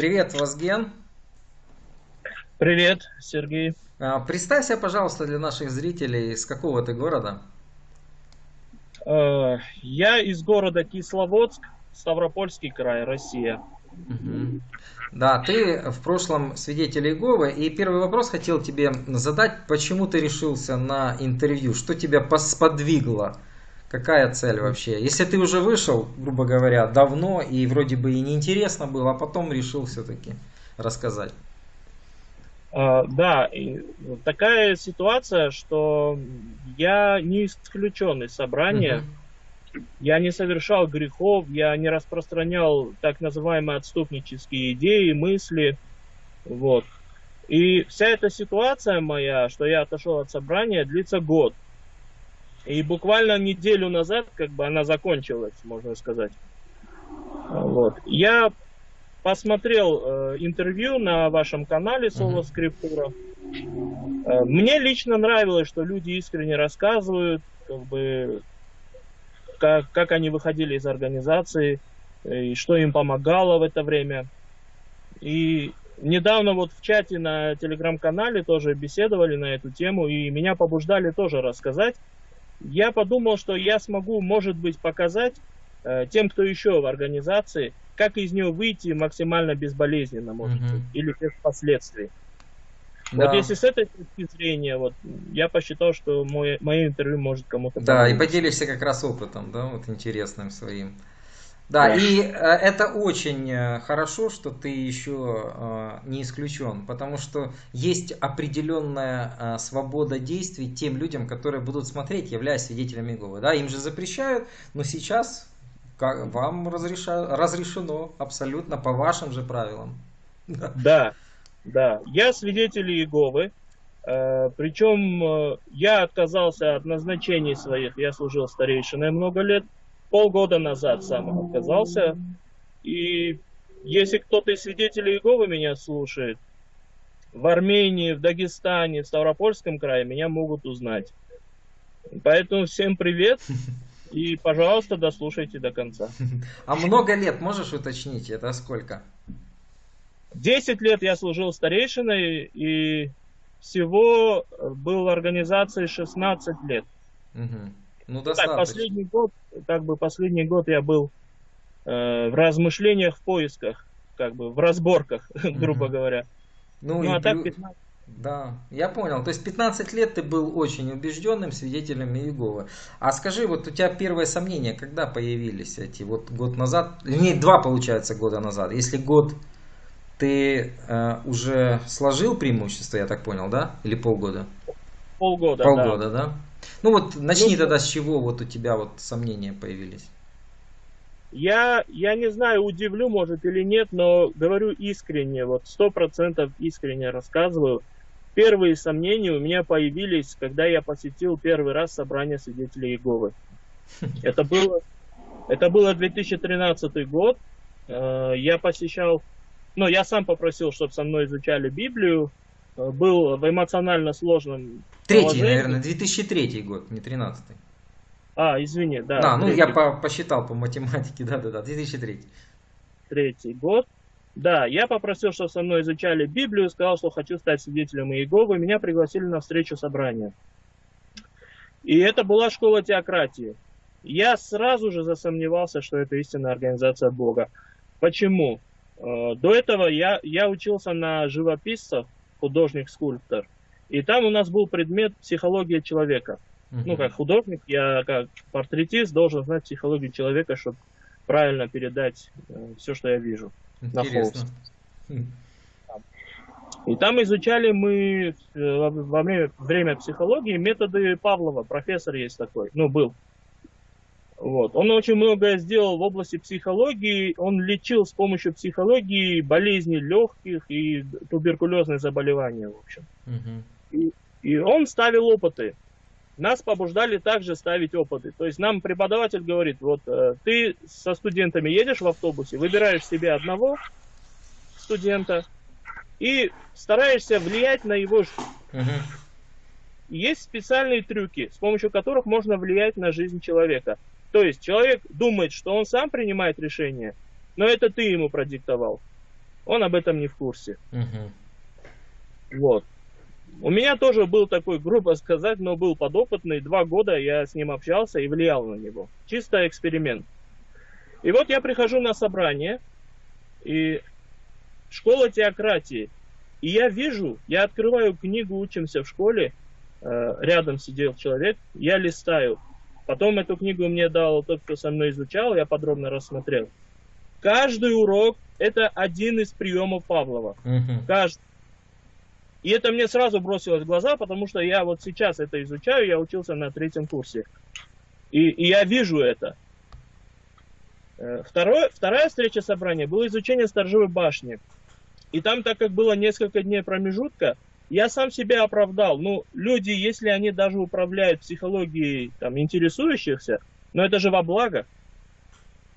Привет, Вазген. Привет, Сергей. А, представься, пожалуйста, для наших зрителей, с какого ты города? Э, я из города Кисловодск, Ставропольский край, Россия. Угу. Да, ты в прошлом свидетель Иеговы, и первый вопрос хотел тебе задать, почему ты решился на интервью, что тебя сподвигло, какая цель вообще? Если ты уже вышел, грубо говоря, давно, и вроде бы и неинтересно было, а потом решил все-таки рассказать. Uh, да, такая ситуация, что я не исключен из собрания. -huh. Я не совершал грехов, я не распространял так называемые отступнические идеи, мысли. Вот. И вся эта ситуация моя, что я отошел от собрания, длится год. И буквально неделю назад, как бы она закончилась, можно сказать. Вот. Я посмотрел э, интервью на вашем канале Соло Скриптура. Э, мне лично нравилось, что люди искренне рассказывают, как бы как, как они выходили из организации, э, и что им помогало в это время. И недавно вот в чате на телеграм-канале тоже беседовали на эту тему, и меня побуждали тоже рассказать. Я подумал, что я смогу, может быть, показать э, тем, кто еще в организации, как из нее выйти максимально безболезненно, может mm-hmm. быть, или без последствий. Да. Вот если с этой точки зрения, вот я посчитал, что мой, мое интервью может кому-то Да, и поделишься как раз опытом, да, вот интересным своим. Да, да. и э, это очень э, хорошо, что ты еще э, не исключен, потому что есть определенная свобода действий тем людям, которые будут смотреть, являясь свидетелями Иеговы. Да, им же запрещают, но сейчас как, вам разреша, разрешено абсолютно по вашим же правилам. Да, да, я свидетель Иеговы, причем я отказался от назначений своих, я служил старейшиной много лет, полгода назад сам отказался, и если кто-то из свидетелей Иеговы меня слушает, в Армении, в Дагестане, в Ставропольском крае меня могут узнать. Поэтому всем привет и, пожалуйста, дослушайте до конца. А много лет можешь уточнить? Это сколько? 10 лет я служил старейшиной, и всего был в организации 16 лет. Угу. Ну, достаточно. Так, последний год, как бы последний год я был э, в размышлениях, в поисках, как бы в разборках, грубо говоря. Ну, ну а так 15... Да, я понял. То есть 15 лет ты был очень убежденным свидетелем Иеговы. А скажи, вот у тебя первые сомнения, когда появились эти? Вот год назад, не два получается года назад. Если год ты э, уже сложил преимущество, я так понял, да? Или полгода? Полгода, Полгода, да. да? Ну вот начни ну, тогда с чего вот у тебя вот сомнения появились. Я, я не знаю, удивлю, может, или нет, но говорю искренне, вот сто процентов искренне рассказываю. Первые сомнения у меня появились, когда я посетил первый раз собрание свидетелей Иеговы. Это было, это было 2013 год. Э, я посещал но я сам попросил, чтобы со мной изучали Библию, был в эмоционально сложном Третий, наверное, 2003 год, не 13 А, извини, да. Да, ну я по посчитал по математике, да-да-да, 2003 Третий год. Да, я попросил, чтобы со мной изучали Библию, сказал, что хочу стать свидетелем Иеговы, меня пригласили на встречу собрания. И это была школа теократии. Я сразу же засомневался, что это истинная организация Бога. Почему? Э, до этого я, я учился на живописцев, художник-скульптор. И там у нас был предмет психология человека. Uh-huh. Ну, как художник, я как портретист должен знать психологию человека, чтобы правильно передать э, все, что я вижу Интересно. на холст. И там изучали мы э, во время, время психологии методы Павлова. Профессор есть такой, ну, был. Вот. Он очень многое сделал в области психологии. Он лечил с помощью психологии болезни легких и туберкулезные заболевания, в общем. Угу. И, и он ставил опыты. Нас побуждали также ставить опыты. То есть нам преподаватель говорит, вот э, ты со студентами едешь в автобусе, выбираешь себе одного студента и стараешься влиять на его жизнь. Угу. Есть специальные трюки, с помощью которых можно влиять на жизнь человека. То есть человек думает, что он сам принимает решение, но это ты ему продиктовал. Он об этом не в курсе. Угу. Вот. У меня тоже был такой, грубо сказать, но был подопытный. Два года я с ним общался и влиял на него. Чисто эксперимент. И вот я прихожу на собрание, и школа теократии. И я вижу, я открываю книгу «Учимся в школе», э, рядом сидел человек, я листаю. Потом эту книгу мне дал тот, кто со мной изучал, я подробно рассмотрел. Каждый урок – это один из приемов Павлова. Угу. Каждый. И это мне сразу бросилось в глаза, потому что я вот сейчас это изучаю, я учился на третьем курсе. И, и я вижу это. Э, второе, вторая встреча собрания было изучение сторожевой башни. И там, так как было несколько дней промежутка, я сам себя оправдал. Ну, люди, если они даже управляют психологией там, интересующихся, но это же во благо.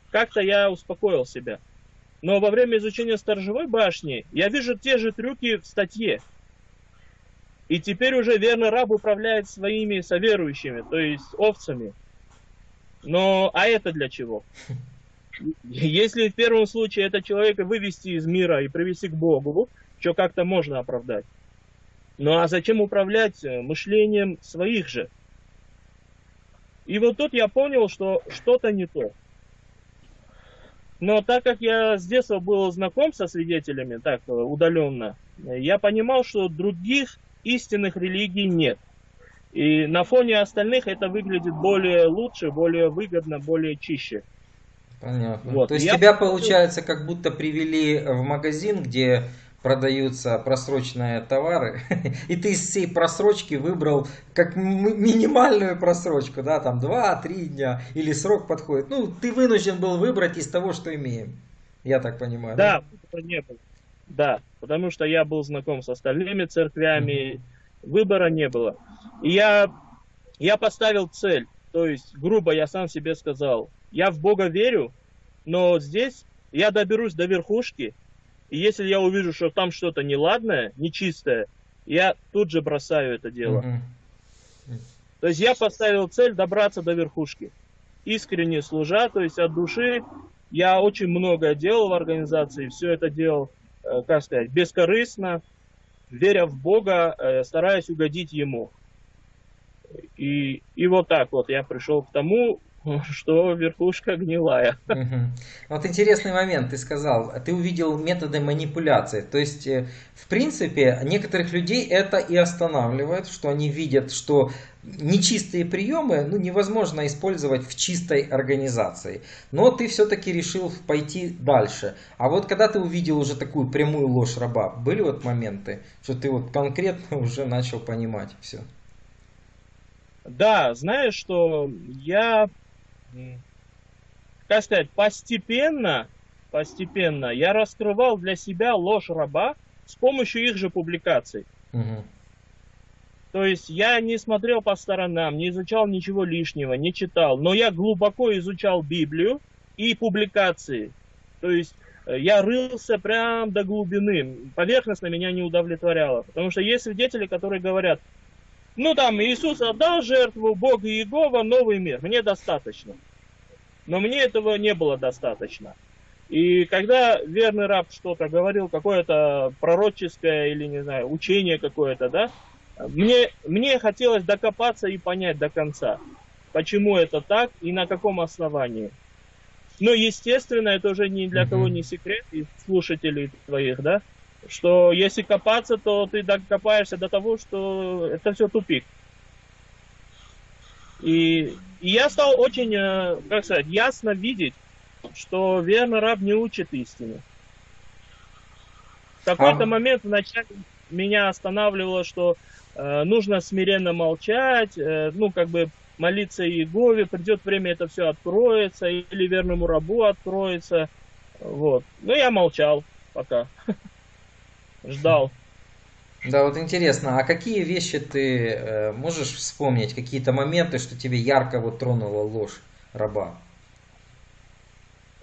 Как-то я успокоил себя. Но во время изучения сторожевой башни я вижу те же трюки в статье. И теперь уже верный раб управляет своими соверующими, то есть овцами. Но, а это для чего? Если в первом случае это человека вывести из мира и привести к Богу, что как-то можно оправдать. Ну а зачем управлять э, мышлением своих же? И вот тут я понял, что что-то не то. Но так как я с детства был знаком со свидетелями, так э, удаленно, я понимал, что других истинных религий нет. И на фоне остальных это выглядит более лучше, более выгодно, более чище. Понятно. Вот. То есть я... тебя, получается, как будто привели в магазин, где продаются просроченные товары, и ты из всей просрочки выбрал как минимальную просрочку, да, там 2-3 дня, или срок подходит. Ну, ты вынужден был выбрать из того, что имеем. Я так понимаю. Да, да? не было. Да, потому что я был знаком с остальными церквями, mm-hmm. выбора не было. И я, я поставил цель, то есть, грубо я сам себе сказал, я в Бога верю, но здесь я доберусь до верхушки, и если я увижу, что там что-то неладное, нечистое, я тут же бросаю это дело. Mm-hmm. То есть я поставил цель добраться до верхушки. Искренне служа, то есть от души. Я очень много делал в организации, все это делал Э, как сказать, бескорыстно, веря в Бога, э, стараясь угодить Ему. И, и вот так вот я пришел к тому, что верхушка гнилая. Угу. Вот интересный момент, ты сказал, ты увидел методы манипуляции. То есть, э, в принципе, некоторых людей это и останавливает, что они видят, что нечистые приемы ну, невозможно использовать в чистой организации. Но ты все-таки решил пойти дальше. А вот когда ты увидел уже такую прямую ложь раба, были вот моменты, что ты вот конкретно уже начал понимать все? Да, знаешь, что я как сказать, постепенно, постепенно я раскрывал для себя ложь раба с помощью их же публикаций. Угу. То есть я не смотрел по сторонам, не изучал ничего лишнего, не читал, но я глубоко изучал Библию и публикации. То есть э, я рылся прям до глубины. Поверхностно меня не удовлетворяло. Потому что есть свидетели, которые говорят, ну там Иисус отдал жертву, Бог и Иегова, новый мир. Мне достаточно. Но мне этого не было достаточно. И когда верный раб что-то говорил, какое-то пророческое или, не знаю, учение какое-то, да, мне, мне хотелось докопаться и понять до конца, почему это так и на каком основании. Но, естественно, это уже ни для кого не секрет, и слушателей твоих, да, что если копаться, то ты докопаешься до того, что это все тупик. И, и я стал очень, э, как сказать, ясно видеть, что верный раб не учит истину. В какой-то а... момент вначале меня останавливало, что э, нужно смиренно молчать, э, ну, как бы молиться Иегове, придет время, это все откроется, или верному рабу откроется. Вот. Но я молчал пока. ждал. Да, вот интересно, а какие вещи ты э, можешь вспомнить, какие-то моменты, что тебе ярко вот тронула ложь раба?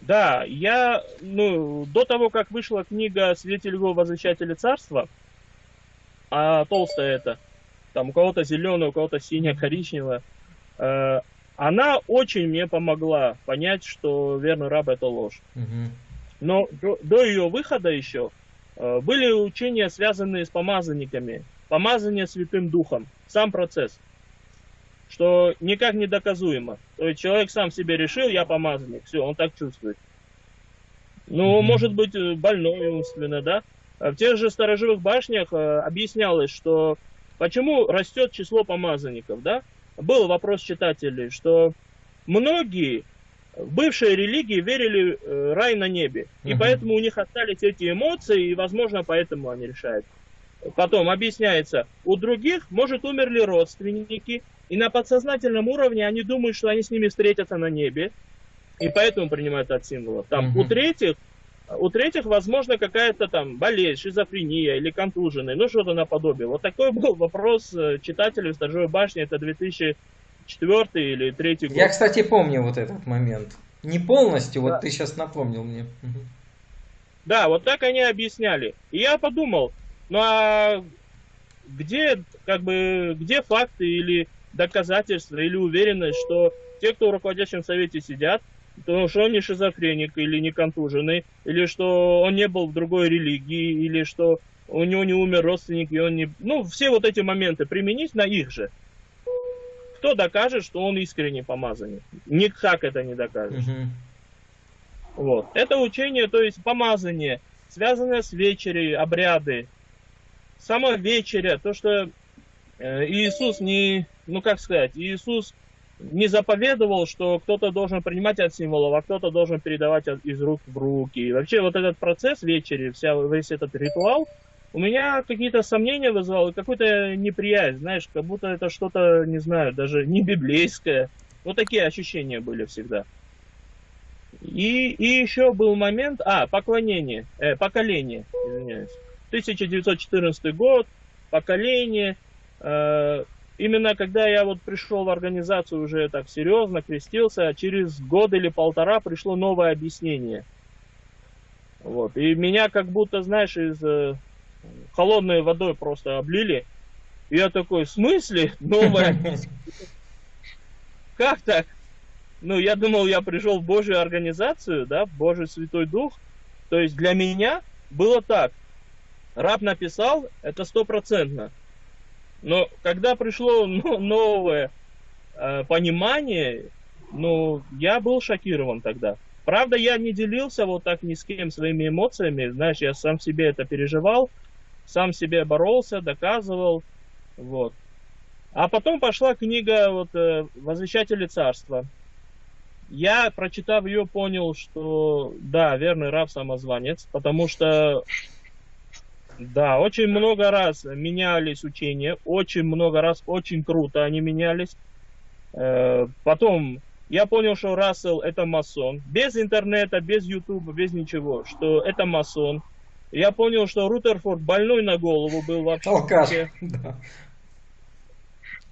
Да, я, ну, до того, как вышла книга «Свидетель его возвещатели царства», а толстая это, там у кого-то зеленая, у кого-то синяя, коричневая, э, она очень мне помогла понять, что верный раб это ложь. Угу. Но до, до ее выхода еще были учения, связанные с помазанниками. Помазание Святым Духом. Сам процесс. Что никак не доказуемо. То есть человек сам себе решил, я помазанник. Все, он так чувствует. Ну, может быть, э, больной умственно, да? В тех же сторожевых башнях э, объяснялось, что почему растет число помазанников, да? Был вопрос читателей, что многие в бывшей религии верили э, рай на небе. И угу. поэтому у них остались эти эмоции, и, возможно, поэтому они решают. Потом объясняется, у других, может, умерли родственники, и на подсознательном уровне они думают, что они с ними встретятся на небе, и поэтому принимают от символов. Там угу. у третьих, у третьих, возможно, какая-то там болезнь, шизофрения или контуженные, ну что-то наподобие. Вот такой был вопрос э, читателей в Сторожевой башне, это 2000 четвертый или третий год. Я, кстати, помню вот этот момент. Не полностью, да. вот ты сейчас напомнил мне. Да, вот так они объясняли. И я подумал, ну а где, как бы, где факты или доказательства, или уверенность, что те, кто в руководящем совете сидят, то что он не шизофреник или не контуженный, или что он не был в другой религии, или что у него не умер родственник, и он не... Ну, все вот эти моменты применить на их же кто докажет, что он искренне помазанник? Никак это не докажешь. Угу. Вот. Это учение, то есть помазание, связанное с вечерей, обряды. Сама вечеря, то, что э, Иисус не, ну как сказать, Иисус не заповедовал, что кто-то должен принимать от символов, а кто-то должен передавать из рук в руки. И вообще вот этот процесс вечери, вся, весь этот ритуал, у меня какие-то сомнения вызвало, какую-то неприязнь, знаешь, как будто это что-то, не знаю, даже не библейское. Вот такие ощущения были всегда. И, и еще был момент, а, поклонение, э, поколение, извиняюсь. 1914 год, поколение. Э, именно когда я вот пришел в организацию уже так серьезно, крестился, через год или полтора пришло новое объяснение. Вот. И меня как будто, знаешь, из э, холодной водой просто облили. И я такой, в смысле? Новая? Как так? Ну, я думал, я пришел в Божью организацию, да, в Божий Святой Дух. То есть для меня было так. Раб написал, это стопроцентно. Но когда пришло новое э, понимание, ну, я был шокирован тогда. Правда, я не делился вот так ни с кем своими эмоциями. Знаешь, я сам себе это переживал сам себе боролся, доказывал, вот. А потом пошла книга вот, э, «Возвещатели царства». Я, прочитав ее, понял, что да, верный раб самозванец, потому что да, очень много раз менялись учения, очень много раз, очень круто они менялись. Э, потом я понял, что Рассел это масон. Без интернета, без ютуба, без ничего, что это масон. Я понял, что Рутерфорд больной на голову был вообще. Алкаш, да.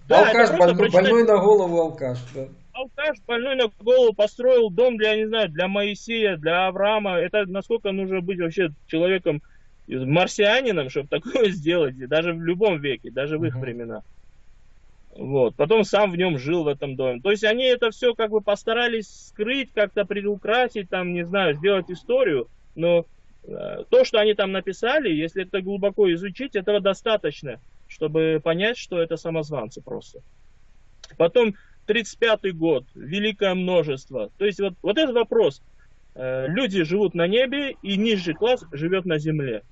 да алкаш, больной, больной на голову алкаш, да. Алкаш, больной на голову, построил дом для, не знаю, для Моисея, для Авраама. Это насколько нужно быть вообще человеком, марсианином, чтобы такое сделать, даже в любом веке, даже в их uh-huh. времена. Вот. Потом сам в нем жил в этом доме. То есть они это все как бы постарались скрыть, как-то предукрасить, там, не знаю, сделать историю, но то, что они там написали, если это глубоко изучить, этого достаточно, чтобы понять, что это самозванцы просто. Потом 35 год, великое множество. То есть вот, вот этот вопрос. Э, люди живут на небе, и нижний класс живет на земле.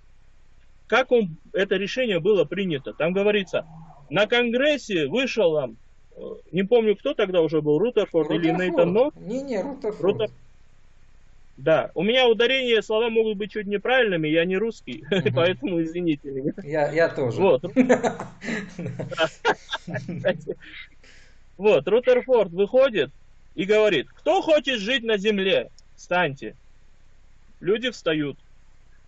Как он, это решение было принято? Там говорится, на Конгрессе вышел там, э, не помню, кто тогда уже был, Рутерфорд, Рутерфорд. или Нейтан Нот. Не, не, Рутерфорд. Рутерфорд. Да, у меня ударение, слова могут быть чуть неправильными, я не русский, угу. поэтому извините меня. Я, я тоже. Вот. Вот, Рутерфорд выходит и говорит, кто хочет жить на земле, встаньте. Люди встают.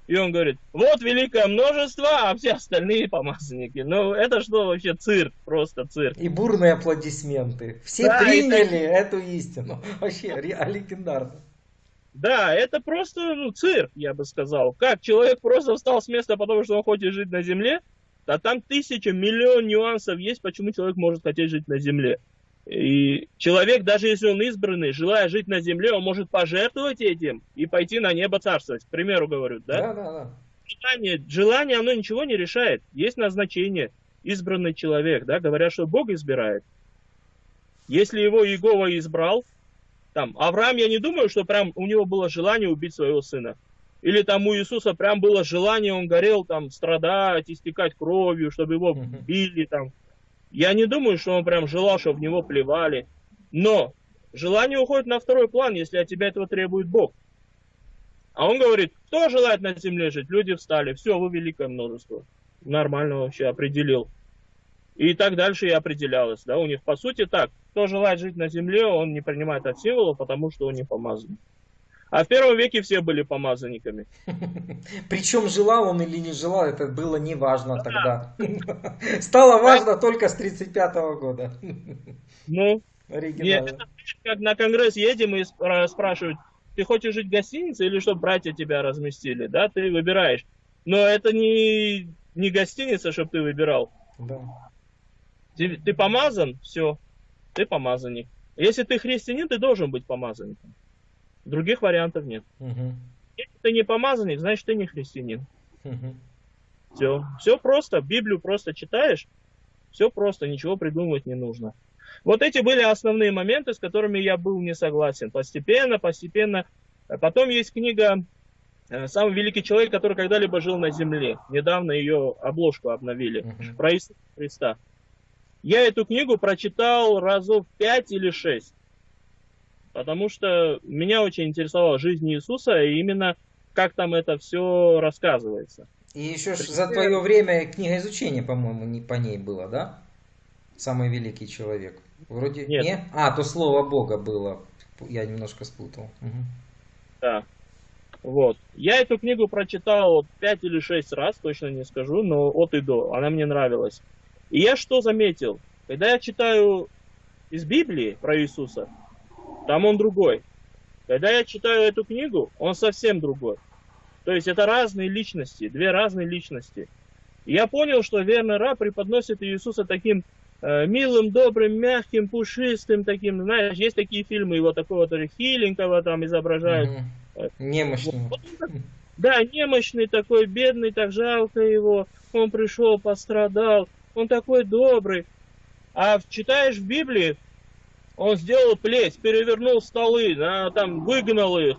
И он говорит, вот великое множество, а все остальные помазанники. Ну, это что вообще цирк, просто цирк. И бурные аплодисменты. Все да, приняли это... эту истину. Вообще, легендарно. Да, это просто ну, цирк, я бы сказал. Как человек просто встал с места, потому что он хочет жить на Земле, а там тысяча, миллион нюансов есть, почему человек может хотеть жить на Земле. И человек, даже если он избранный, желая жить на земле, он может пожертвовать этим и пойти на небо царствовать. К примеру говорю, да? Да, да, да. Желание, желание, оно ничего не решает. Есть назначение. Избранный человек, да, говорят, что Бог избирает. Если его Иегова избрал, там, Авраам, я не думаю, что прям у него было желание убить своего сына. Или там у Иисуса прям было желание, он горел там страдать, истекать кровью, чтобы его били там. Я не думаю, что он прям желал, чтобы в него плевали. Но желание уходит на второй план, если от тебя этого требует Бог. А он говорит, кто желает на земле жить? Люди встали. Все, вы великое множество. Нормально вообще определил. И так дальше и определялось. Да? У них по сути так. Кто желает жить на земле, он не принимает от символа, потому что он не помазан. А в первом веке все были помазанниками. Причем желал он или не желал, это было не важно тогда. Стало важно только с 35 года. Ну, нет, это как на конгресс едем и спрашивают, ты хочешь жить в гостинице или чтобы братья тебя разместили, да, ты выбираешь. Но это не, не гостиница, чтобы ты выбирал. Да. Ты, ты помазан, все, ты помазанник. Если ты христианин, ты должен быть помазанником. Других вариантов нет. Угу. Если ты не помазанник, значит ты не христианин. Угу. Все. Все просто. Библию просто читаешь. Все просто. Ничего придумывать не нужно. Вот эти были основные моменты, с которыми я был не согласен. Постепенно, постепенно. Потом есть книга э, «Самый великий человек, который когда-либо жил на земле». Недавно ее обложку обновили. Uh-huh. Про Иисуса Христа. Я эту книгу прочитал разов пять или шесть потому что меня очень интересовала жизнь Иисуса и именно как там это все рассказывается. И еще При... за твое время книга изучения, по-моему, не по ней было, да? Самый великий человек. Вроде Нет. не? А, то слово Бога было. Я немножко спутал. Угу. Да. Вот. Я эту книгу прочитал пять или шесть раз, точно не скажу, но от и до. Она мне нравилась. И я что заметил? Когда я читаю из Библии про Иисуса, там он другой. Когда я читаю эту книгу, он совсем другой. То есть это разные личности, две разные личности. И я понял, что верный раб преподносит Иисуса таким э, милым, добрым, мягким, пушистым, таким, знаешь, есть такие фильмы его такого то хиленького там изображают. Угу. Немощного. Вот, да, немощный такой, бедный, так жалко его. Он пришел, пострадал. Он такой добрый. А читаешь в Библии, он сделал плеть, перевернул столы, да, там выгнал их.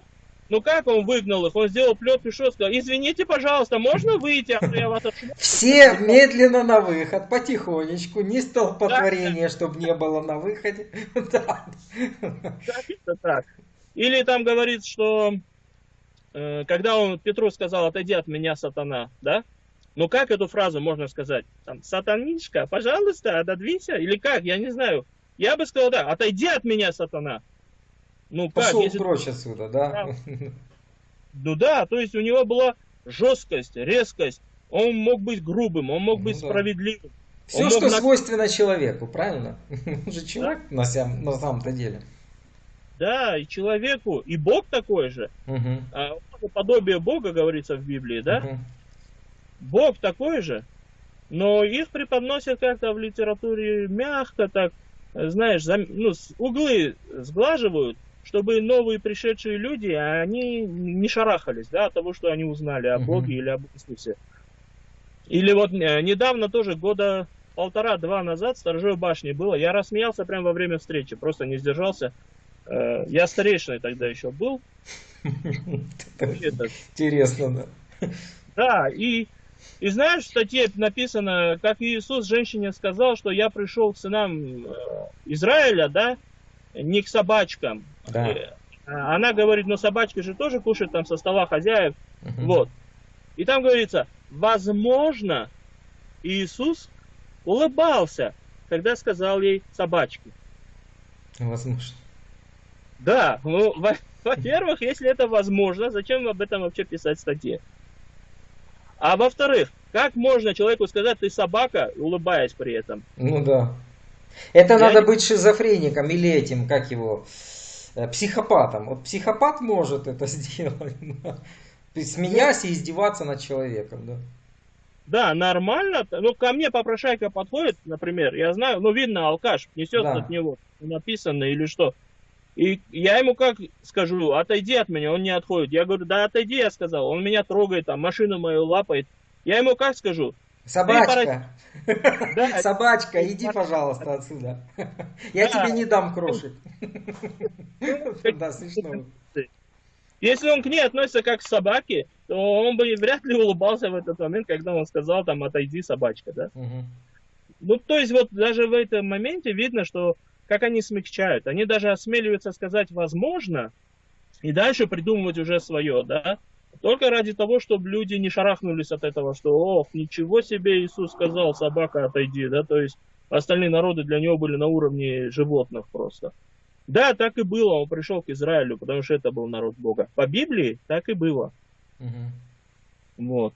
Ну как он выгнал их? Он сделал плет, пришел, сказал, извините, пожалуйста, можно выйти, а я вас отшму? Все медленно на выход, потихонечку, не столпотворение, да. чтобы не было на выходе. Да. это так. Или там говорит, что э, когда он Петру сказал, отойди от меня, сатана, да? Ну как эту фразу можно сказать? Там, сатанишка, пожалуйста, отодвинься. Или как, я не знаю. Я бы сказал, да, отойди от меня, сатана. Ну, Пошел как, если... прочь отсюда, да? Ну да, то есть у него была жесткость, резкость. Он мог быть грубым, он мог ну, быть да. справедливым. Все, он что мог... свойственно человеку, правильно? Он же человек да? на, сам, на самом-то деле. Да, и человеку, и Бог такой же. Угу. А, подобие Бога говорится в Библии, да? Угу. Бог такой же, но их преподносят как-то в литературе мягко, так знаешь, зам, ну, углы сглаживают, чтобы новые пришедшие люди, они не шарахались, да, от того, что они узнали о Боге или об Иисусе. Или вот э, недавно тоже, года полтора-два назад в Сторожевой башне было, я рассмеялся прямо во время встречи, просто не сдержался. Э, я старейшиной тогда еще был. Интересно, да. Да, и и знаешь, в статье написано, как Иисус женщине сказал, что я пришел к сынам э, Израиля, да, не к собачкам. Да. Э, она говорит, ну собачки же тоже кушают там со стола хозяев. Угу. Вот. И там говорится, возможно, Иисус улыбался, когда сказал ей собачки. Возможно. Да, ну, во-первых, если это возможно, зачем об этом вообще писать в статье? А во-вторых, как можно человеку сказать, ты собака, улыбаясь при этом? Ну да. Это Я надо не... быть шизофреником или этим, как его, э, психопатом. Вот психопат может это сделать. Смеясь и издеваться над человеком, да. да, нормально. Ну, ко мне попрошайка подходит, например, я знаю, ну, видно, алкаш несет да. от него написано или что. И я ему как скажу, отойди от меня, он не отходит. Я говорю, да отойди, я сказал. Он меня трогает, там, машину мою лапает. Я ему как скажу? Собачка. Да. Собачка, иди, пожалуйста, отсюда. Я тебе не дам крошек. Да, смешно. Если он к ней относится как к собаке, то он бы вряд ли улыбался в этот момент, когда он сказал там отойди собачка, да? Угу. Ну, то есть вот даже в этом моменте видно, что как они смягчают. Они даже осмеливаются сказать возможно, и дальше придумывать уже свое, да? Только ради того, чтобы люди не шарахнулись от этого, что, ох, ничего себе Иисус сказал, собака отойди, да, то есть остальные народы для него были на уровне животных просто. Да, так и было, он пришел к Израилю, потому что это был народ Бога. По Библии так и было. Угу. Вот.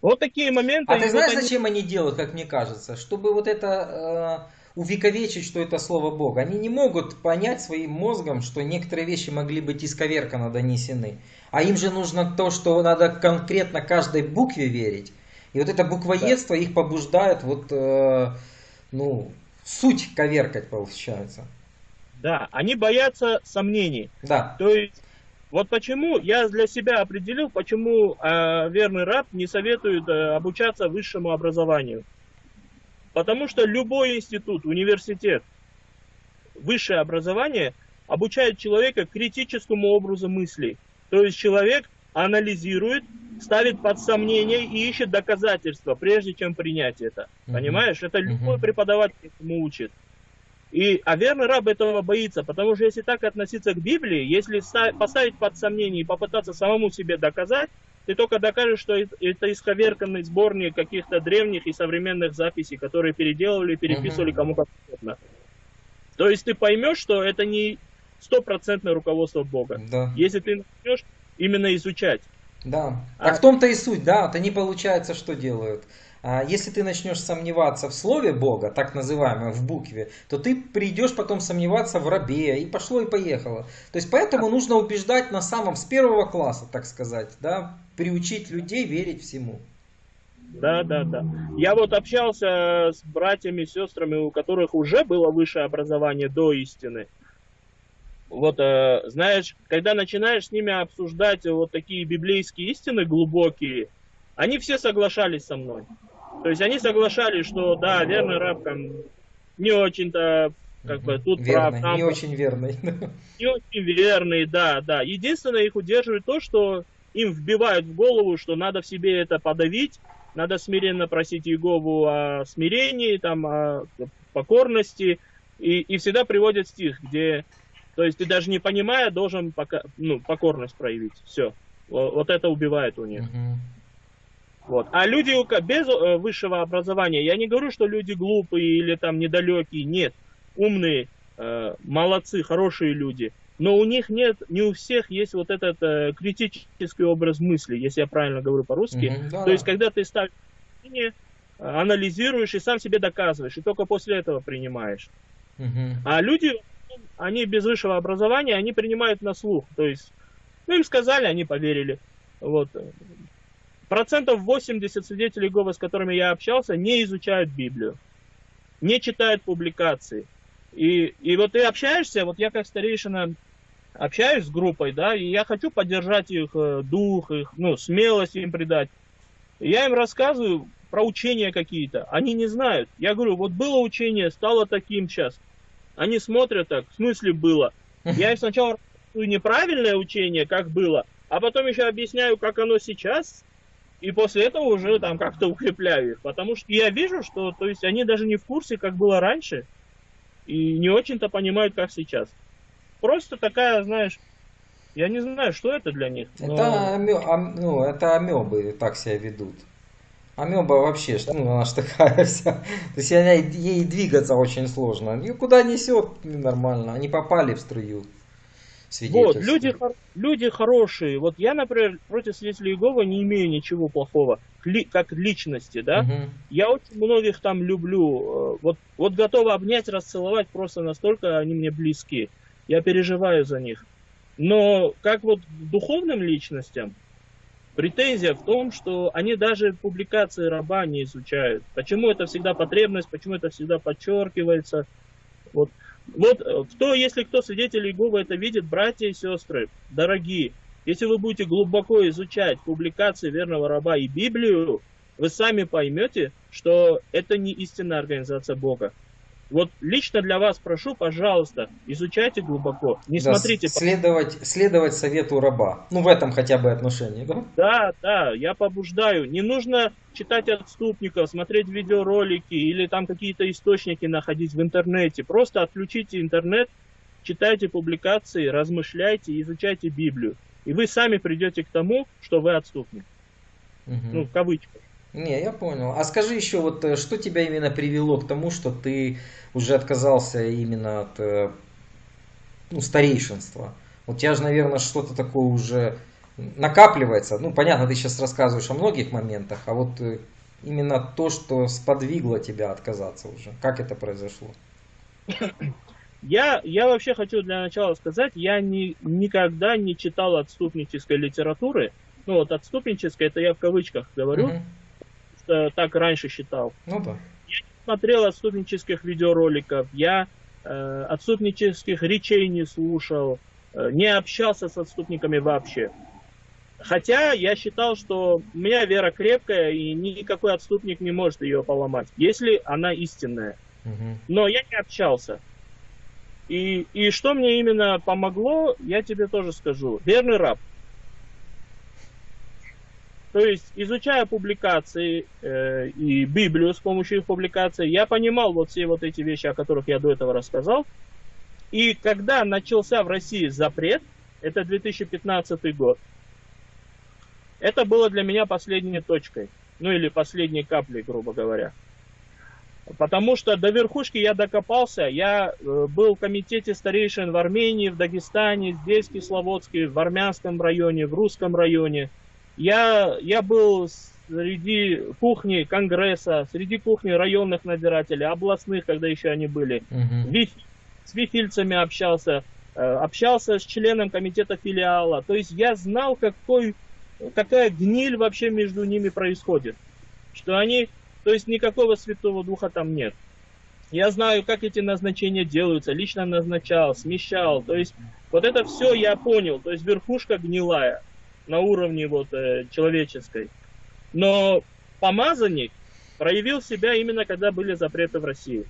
Вот такие моменты. А ты знаешь, вот зачем они... они делают, как мне кажется? Чтобы вот это э, увековечить, что это слово Бога. Они не могут понять своим мозгом, что некоторые вещи могли быть исковерканно донесены. А им же нужно то, что надо конкретно каждой букве верить. И вот это буквоедство да. их побуждает вот, э, ну, суть коверкать получается. Да, они боятся сомнений. Да. То есть, вот почему я для себя определил, почему э, верный раб не советует э, обучаться высшему образованию. Потому что любой институт, университет, высшее образование обучает человека критическому образу мыслей. То есть человек анализирует, ставит под сомнение и ищет доказательства, прежде чем принять это. Угу. Понимаешь? Это любой угу. преподаватель этому учит. И, а верный раб этого боится, потому что если так относиться к Библии, если поставить под сомнение и попытаться самому себе доказать, ты только докажешь, что это исковерканный сборник каких-то древних и современных записей, которые переделывали, переписывали кому как угодно. То есть ты поймешь, что это не стопроцентное руководство Бога. Да. Если ты начнешь именно изучать. Да. А... Так в том-то и суть, да. Вот они, получается, что делают? А если ты начнешь сомневаться в слове Бога, так называемое, в букве, то ты придешь потом сомневаться в рабе, и пошло и поехало. То есть поэтому нужно убеждать на самом, с первого класса, так сказать, да, приучить людей верить всему. Да, да, да. Я вот общался с братьями, сестрами, у которых уже было высшее образование до истины. Вот, э, знаешь, когда начинаешь с ними обсуждать вот такие библейские истины глубокие, они все соглашались со мной. То есть они соглашались, что да, верный раб там не очень-то как бы тут верный, прав. Там, не очень верный. Не очень верный, да, да. Единственное, их удерживает то, что им вбивают в голову, что надо в себе это подавить, надо смиренно просить Иегову о смирении, там, о покорности, и, и всегда приводят стих, где, то есть ты даже не понимая, должен пока, ну, покорность проявить. Все. Вот, вот это убивает у них. Угу. Вот. А люди без э, высшего образования, я не говорю, что люди глупые или там недалекие, нет, умные, э, молодцы, хорошие люди, но у них нет, не у всех есть вот этот э, критический образ мысли, если я правильно говорю по-русски. Mm-hmm, да, То есть, когда ты ставишь мнение, анализируешь и сам себе доказываешь, и только после этого принимаешь. Mm-hmm. А люди, они без высшего образования, они принимают на слух. То есть, ну им сказали, они поверили. Вот. Процентов 80 свидетелей Иеговы, с которыми я общался, не изучают Библию, не читают публикации. И, и вот ты общаешься, вот я как старейшина общаюсь с группой, да, и я хочу поддержать их э, дух, их, ну, смелость им придать. Я им рассказываю про учения какие-то, они не знают. Я говорю, вот было учение, стало таким сейчас. Они смотрят так, в смысле было. Я им сначала неправильное учение, как было, а потом еще объясняю, как оно сейчас, и после этого уже там как-то укрепляю их. Потому что я вижу, что то есть они даже не в курсе, как было раньше, и не очень-то понимают, как сейчас. Просто такая, знаешь, я не знаю, что это для них. Но... Это, амё, ам, ну, это амебы так себя ведут. Амеба вообще, что, ну, она же такая вся. То есть она, ей двигаться очень сложно. Ее куда несет нормально. Они попали в струю. Вот, люди, люди хорошие. Вот я, например, против свидетелей Иеговы не имею ничего плохого, как личности, да. Угу. Я очень многих там люблю. Э, вот, вот готова обнять, расцеловать, просто настолько они мне близки. Я переживаю за них. Но как вот духовным личностям, Претензия в том, что они даже публикации раба не изучают. Почему это всегда потребность, почему это всегда подчеркивается. Вот, вот э, кто, если кто свидетель Иеговы это видит, братья и сестры, дорогие, если вы будете глубоко изучать публикации верного раба и Библию, вы сами поймете, что это не истинная организация Бога. Вот лично для вас прошу, пожалуйста, изучайте глубоко, не да, смотрите... Следовать, следовать совету раба, ну в этом хотя бы отношении, да? Да, да, я побуждаю. Не нужно читать отступников, смотреть видеоролики или там какие-то источники находить в интернете. Просто отключите интернет, читайте публикации, размышляйте, изучайте Библию. И вы сами придете к тому, что вы отступник. Угу. Ну, в кавычках. Не, я понял. А скажи еще, вот э, что тебя именно привело к тому, что ты уже отказался именно от э, ну, старейшинства? У тебя же, наверное, что-то такое уже накапливается. Ну, понятно, ты сейчас рассказываешь о многих моментах, а вот э, именно то, что сподвигло тебя отказаться уже. Как это произошло? Я, я вообще хочу для начала сказать, я не, никогда не читал отступнической литературы. Ну вот отступнической, это я в кавычках говорю. Угу что так раньше считал. Ну да. Я не смотрел отступнических видеороликов, я э, отступнических речей не слушал, э, не общался с отступниками вообще. Хотя я считал, что у меня вера крепкая, и никакой отступник не может ее поломать, если она истинная. Угу. Но я не общался. И, и что мне именно помогло, я тебе тоже скажу. Верный раб. То есть, изучая публикации э, и Библию с помощью их публикаций, я понимал вот все вот эти вещи, о которых я до этого рассказал. И когда начался в России запрет, это 2015 год, это было для меня последней точкой, ну или последней каплей, грубо говоря. Потому что до верхушки я докопался, я э, был в комитете старейшин в Армении, в Дагестане, здесь, в Кисловодске, в армянском районе, в русском районе – я, я был среди кухни Конгресса, среди кухни районных надзирателей, областных, когда еще они были. Угу. С вифильцами общался, э, общался с членом комитета филиала. То есть я знал, какой, какая гниль вообще между ними происходит. Что они, то есть никакого святого духа там нет. Я знаю, как эти назначения делаются, лично назначал, смещал. То есть вот это все я понял. То есть верхушка гнилая на уровне вот, э, человеческой. Но помазанник проявил себя именно когда были запреты в России.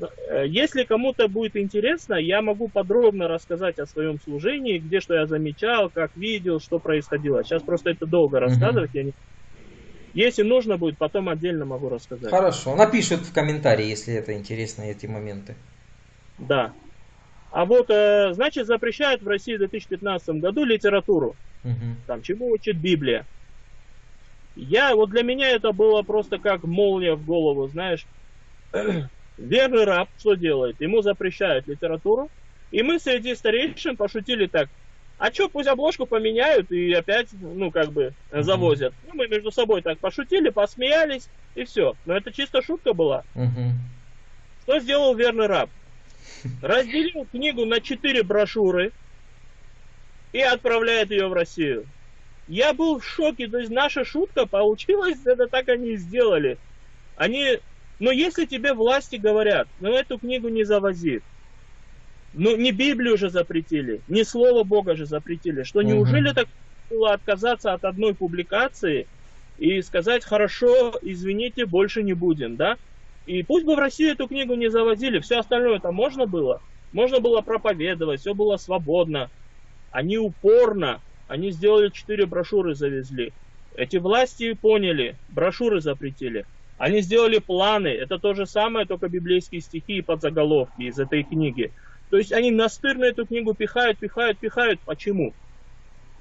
Э, если кому-то будет интересно, я могу подробно рассказать о своем служении, где что я замечал, как видел, что происходило. Сейчас просто это долго рассказывать. Угу. Я не... Если нужно будет, потом отдельно могу рассказать. Хорошо. Напишут в комментарии, если это интересно, эти моменты. Да. А вот, э, значит, запрещают в России в 2015 году литературу. Угу. Там, чему учит Библия. Я, вот для меня это было просто как молния в голову, знаешь. Верный раб что делает? Ему запрещают литературу. И мы среди старейшин пошутили так. А что, пусть обложку поменяют и опять, ну, как бы, завозят. Ну, мы между собой так пошутили, посмеялись, и все. Но это чисто шутка была. uh Что сделал верный раб? разделил книгу на четыре брошюры и отправляет ее в Россию. Я был в шоке, то есть наша шутка получилась, это так они и сделали. Они, но если тебе власти говорят, ну эту книгу не завози, ну не Библию же запретили, не Слово Бога же запретили, что угу. неужели так было отказаться от одной публикации и сказать, хорошо, извините, больше не будем, да? И пусть бы в Россию эту книгу не завозили, все остальное там можно было. Можно было проповедовать, все было свободно. Они упорно, они сделали четыре брошюры, завезли. Эти власти поняли, брошюры запретили. Они сделали планы, это то же самое, только библейские стихи и подзаголовки из этой книги. То есть они настырно эту книгу пихают, пихают, пихают. Почему?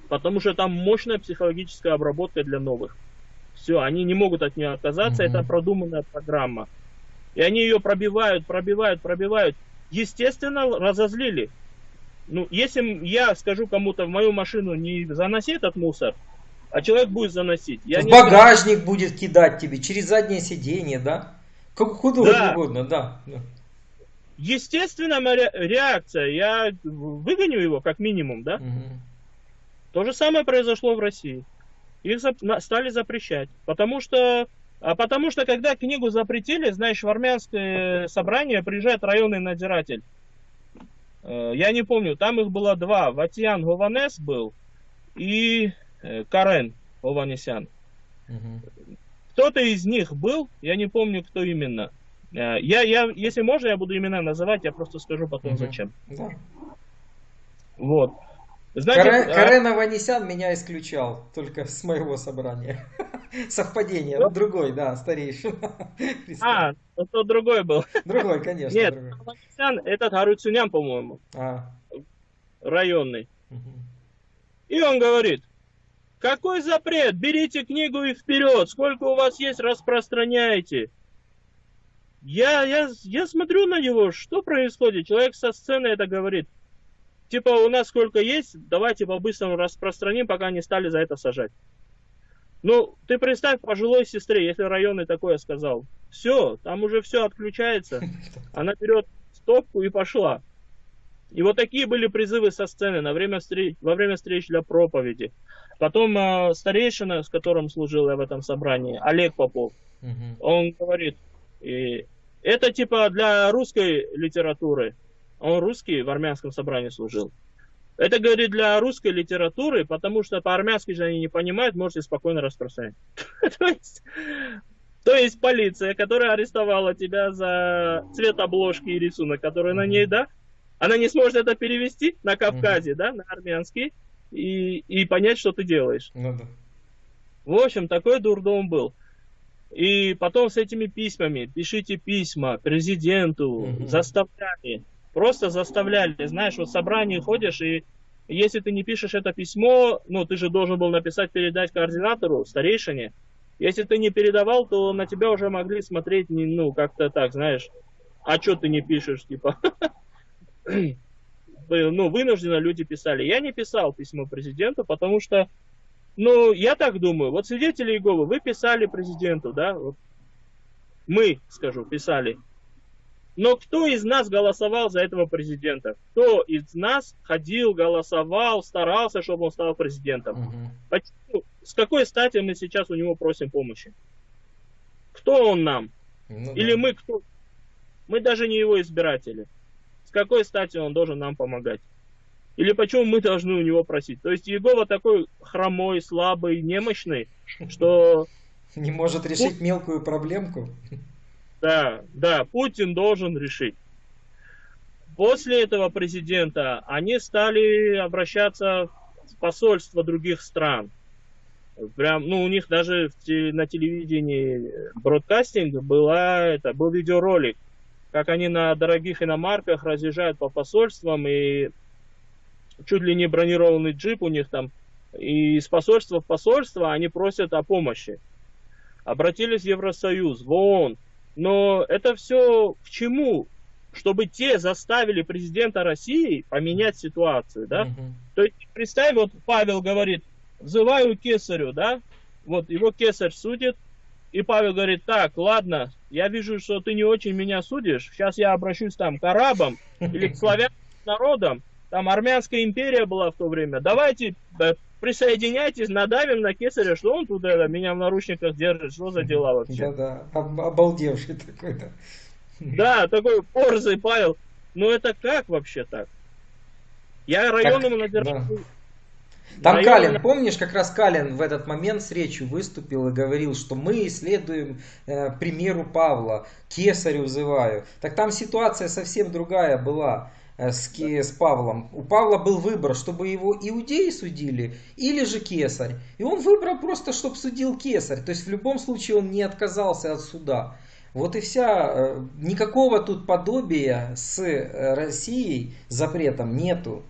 Потому что там мощная психологическая обработка для новых. Все, они не могут от нее отказаться, mm-hmm. это продуманная программа. И они ее пробивают, пробивают, пробивают. Естественно, разозлили. Ну, если я скажу кому-то в мою машину не заноси этот мусор, а человек будет заносить. Я в багажник скажу... будет кидать тебе, через заднее сиденье, да? Как куда да. угодно, да. Естественно, моя реакция. Я выгоню его, как минимум, да? Угу. То же самое произошло в России. их стали запрещать. Потому что, а потому что когда книгу запретили, знаешь, в армянское собрание приезжает районный надзиратель. Э, я не помню, там их было два. Ватьян Гованес был и э, Карен Гованесян. Угу. Кто-то из них был, я не помню, кто именно. Э, я, я, если можно, я буду имена называть, я просто скажу потом, угу. зачем. Да. Вот. Значит, Карен, а... Карен Аванесян меня исключал только с моего собрания. Совпадение. Ну, другой, да, старейший. А, ну, то другой был. Другой, конечно. Нет, Аванесян, этот Харуцунян, по-моему. А. Районный. Угу. И он говорит, какой запрет? Берите книгу и вперед. Сколько у вас есть, распространяйте. Я, я, я смотрю на него, что происходит. Человек со сцены это говорит типа у нас сколько есть, давайте по-быстрому распространим, пока не стали за это сажать. Ну, ты представь пожилой сестре, если районный такое сказал. Все, там уже все отключается. Она берет стопку и пошла. И вот такие были призывы со сцены на время встреч, во время встреч для проповеди. Потом э, старейшина, с которым служил я в этом собрании, Олег Попов, угу. он говорит, и это типа для русской литературы. Он русский в армянском собрании служил. Это говорит для русской литературы, потому что по-армянски же они не понимают, можете спокойно распространять. то, есть, то есть полиция, которая арестовала тебя за цвет обложки и рисунок, который на ней, да, она не сможет это перевести на Кавказе, да, на армянский, и, и понять, что ты делаешь. Ну, да. В общем, такой дурдом был. И потом с этими письмами, пишите письма президенту, угу. заставляли. Просто заставляли, знаешь, вот в собрании ходишь, и если ты не пишешь это письмо, ну, ты же должен был написать, передать координатору, старейшине. Если ты не передавал, то на тебя уже могли смотреть, ну, как-то так, знаешь, а что ты не пишешь, типа. ну, вынужденно люди писали. Я не писал письмо президенту, потому что, ну, я так думаю, вот свидетели Иеговы, вы писали президенту, да, вот, мы, скажу, писали, но кто из нас голосовал за этого президента? Кто из нас ходил, голосовал, старался, чтобы он стал президентом? Угу. Почему? С какой стати мы сейчас у него просим помощи? Кто он нам? Ну, Или да. мы кто? Мы даже не его избиратели. С какой стати он должен нам помогать? Или почему мы должны у него просить? То есть Егова такой хромой, слабый, немощный, что... Не может решить мелкую проблемку? Да, да, Путин должен решить. После этого президента они стали обращаться в посольства других стран. Прям, ну, у них даже на телевидении бродкастинг была, это, был видеоролик, как они на дорогих иномарках разъезжают по посольствам и чуть ли не бронированный джип у них там. И из посольства в посольство они просят о помощи. Обратились в Евросоюз, в ООН, но это все к чему? Чтобы те заставили президента России поменять ситуацию, да? Угу. То есть, представь, вот Павел говорит, взываю кесарю, да? Вот его кесарь судит, и Павел говорит, так, ладно, я вижу, что ты не очень меня судишь, сейчас я обращусь там к арабам или к славянским народам, там армянская империя была в то время, давайте присоединяйтесь, надавим на кесаря, что он тут это, меня в наручниках держит, что за дела вообще. Да-да, обалдевший такой, да. Да, такой порзый Павел. Ну это как вообще так? Я районному надержал. Там Район... Калин, помнишь, как раз Калин в этот момент с речью выступил и говорил, что мы исследуем э, примеру Павла, кесарю взываю. Так там ситуация совсем другая была. Э, с, с Павлом. У Павла был выбор, чтобы его иудеи судили или же кесарь. И он выбрал просто, чтобы судил кесарь. То есть в любом случае он не отказался от суда. Вот и вся, э, никакого тут подобия с э, Россией запретом нету.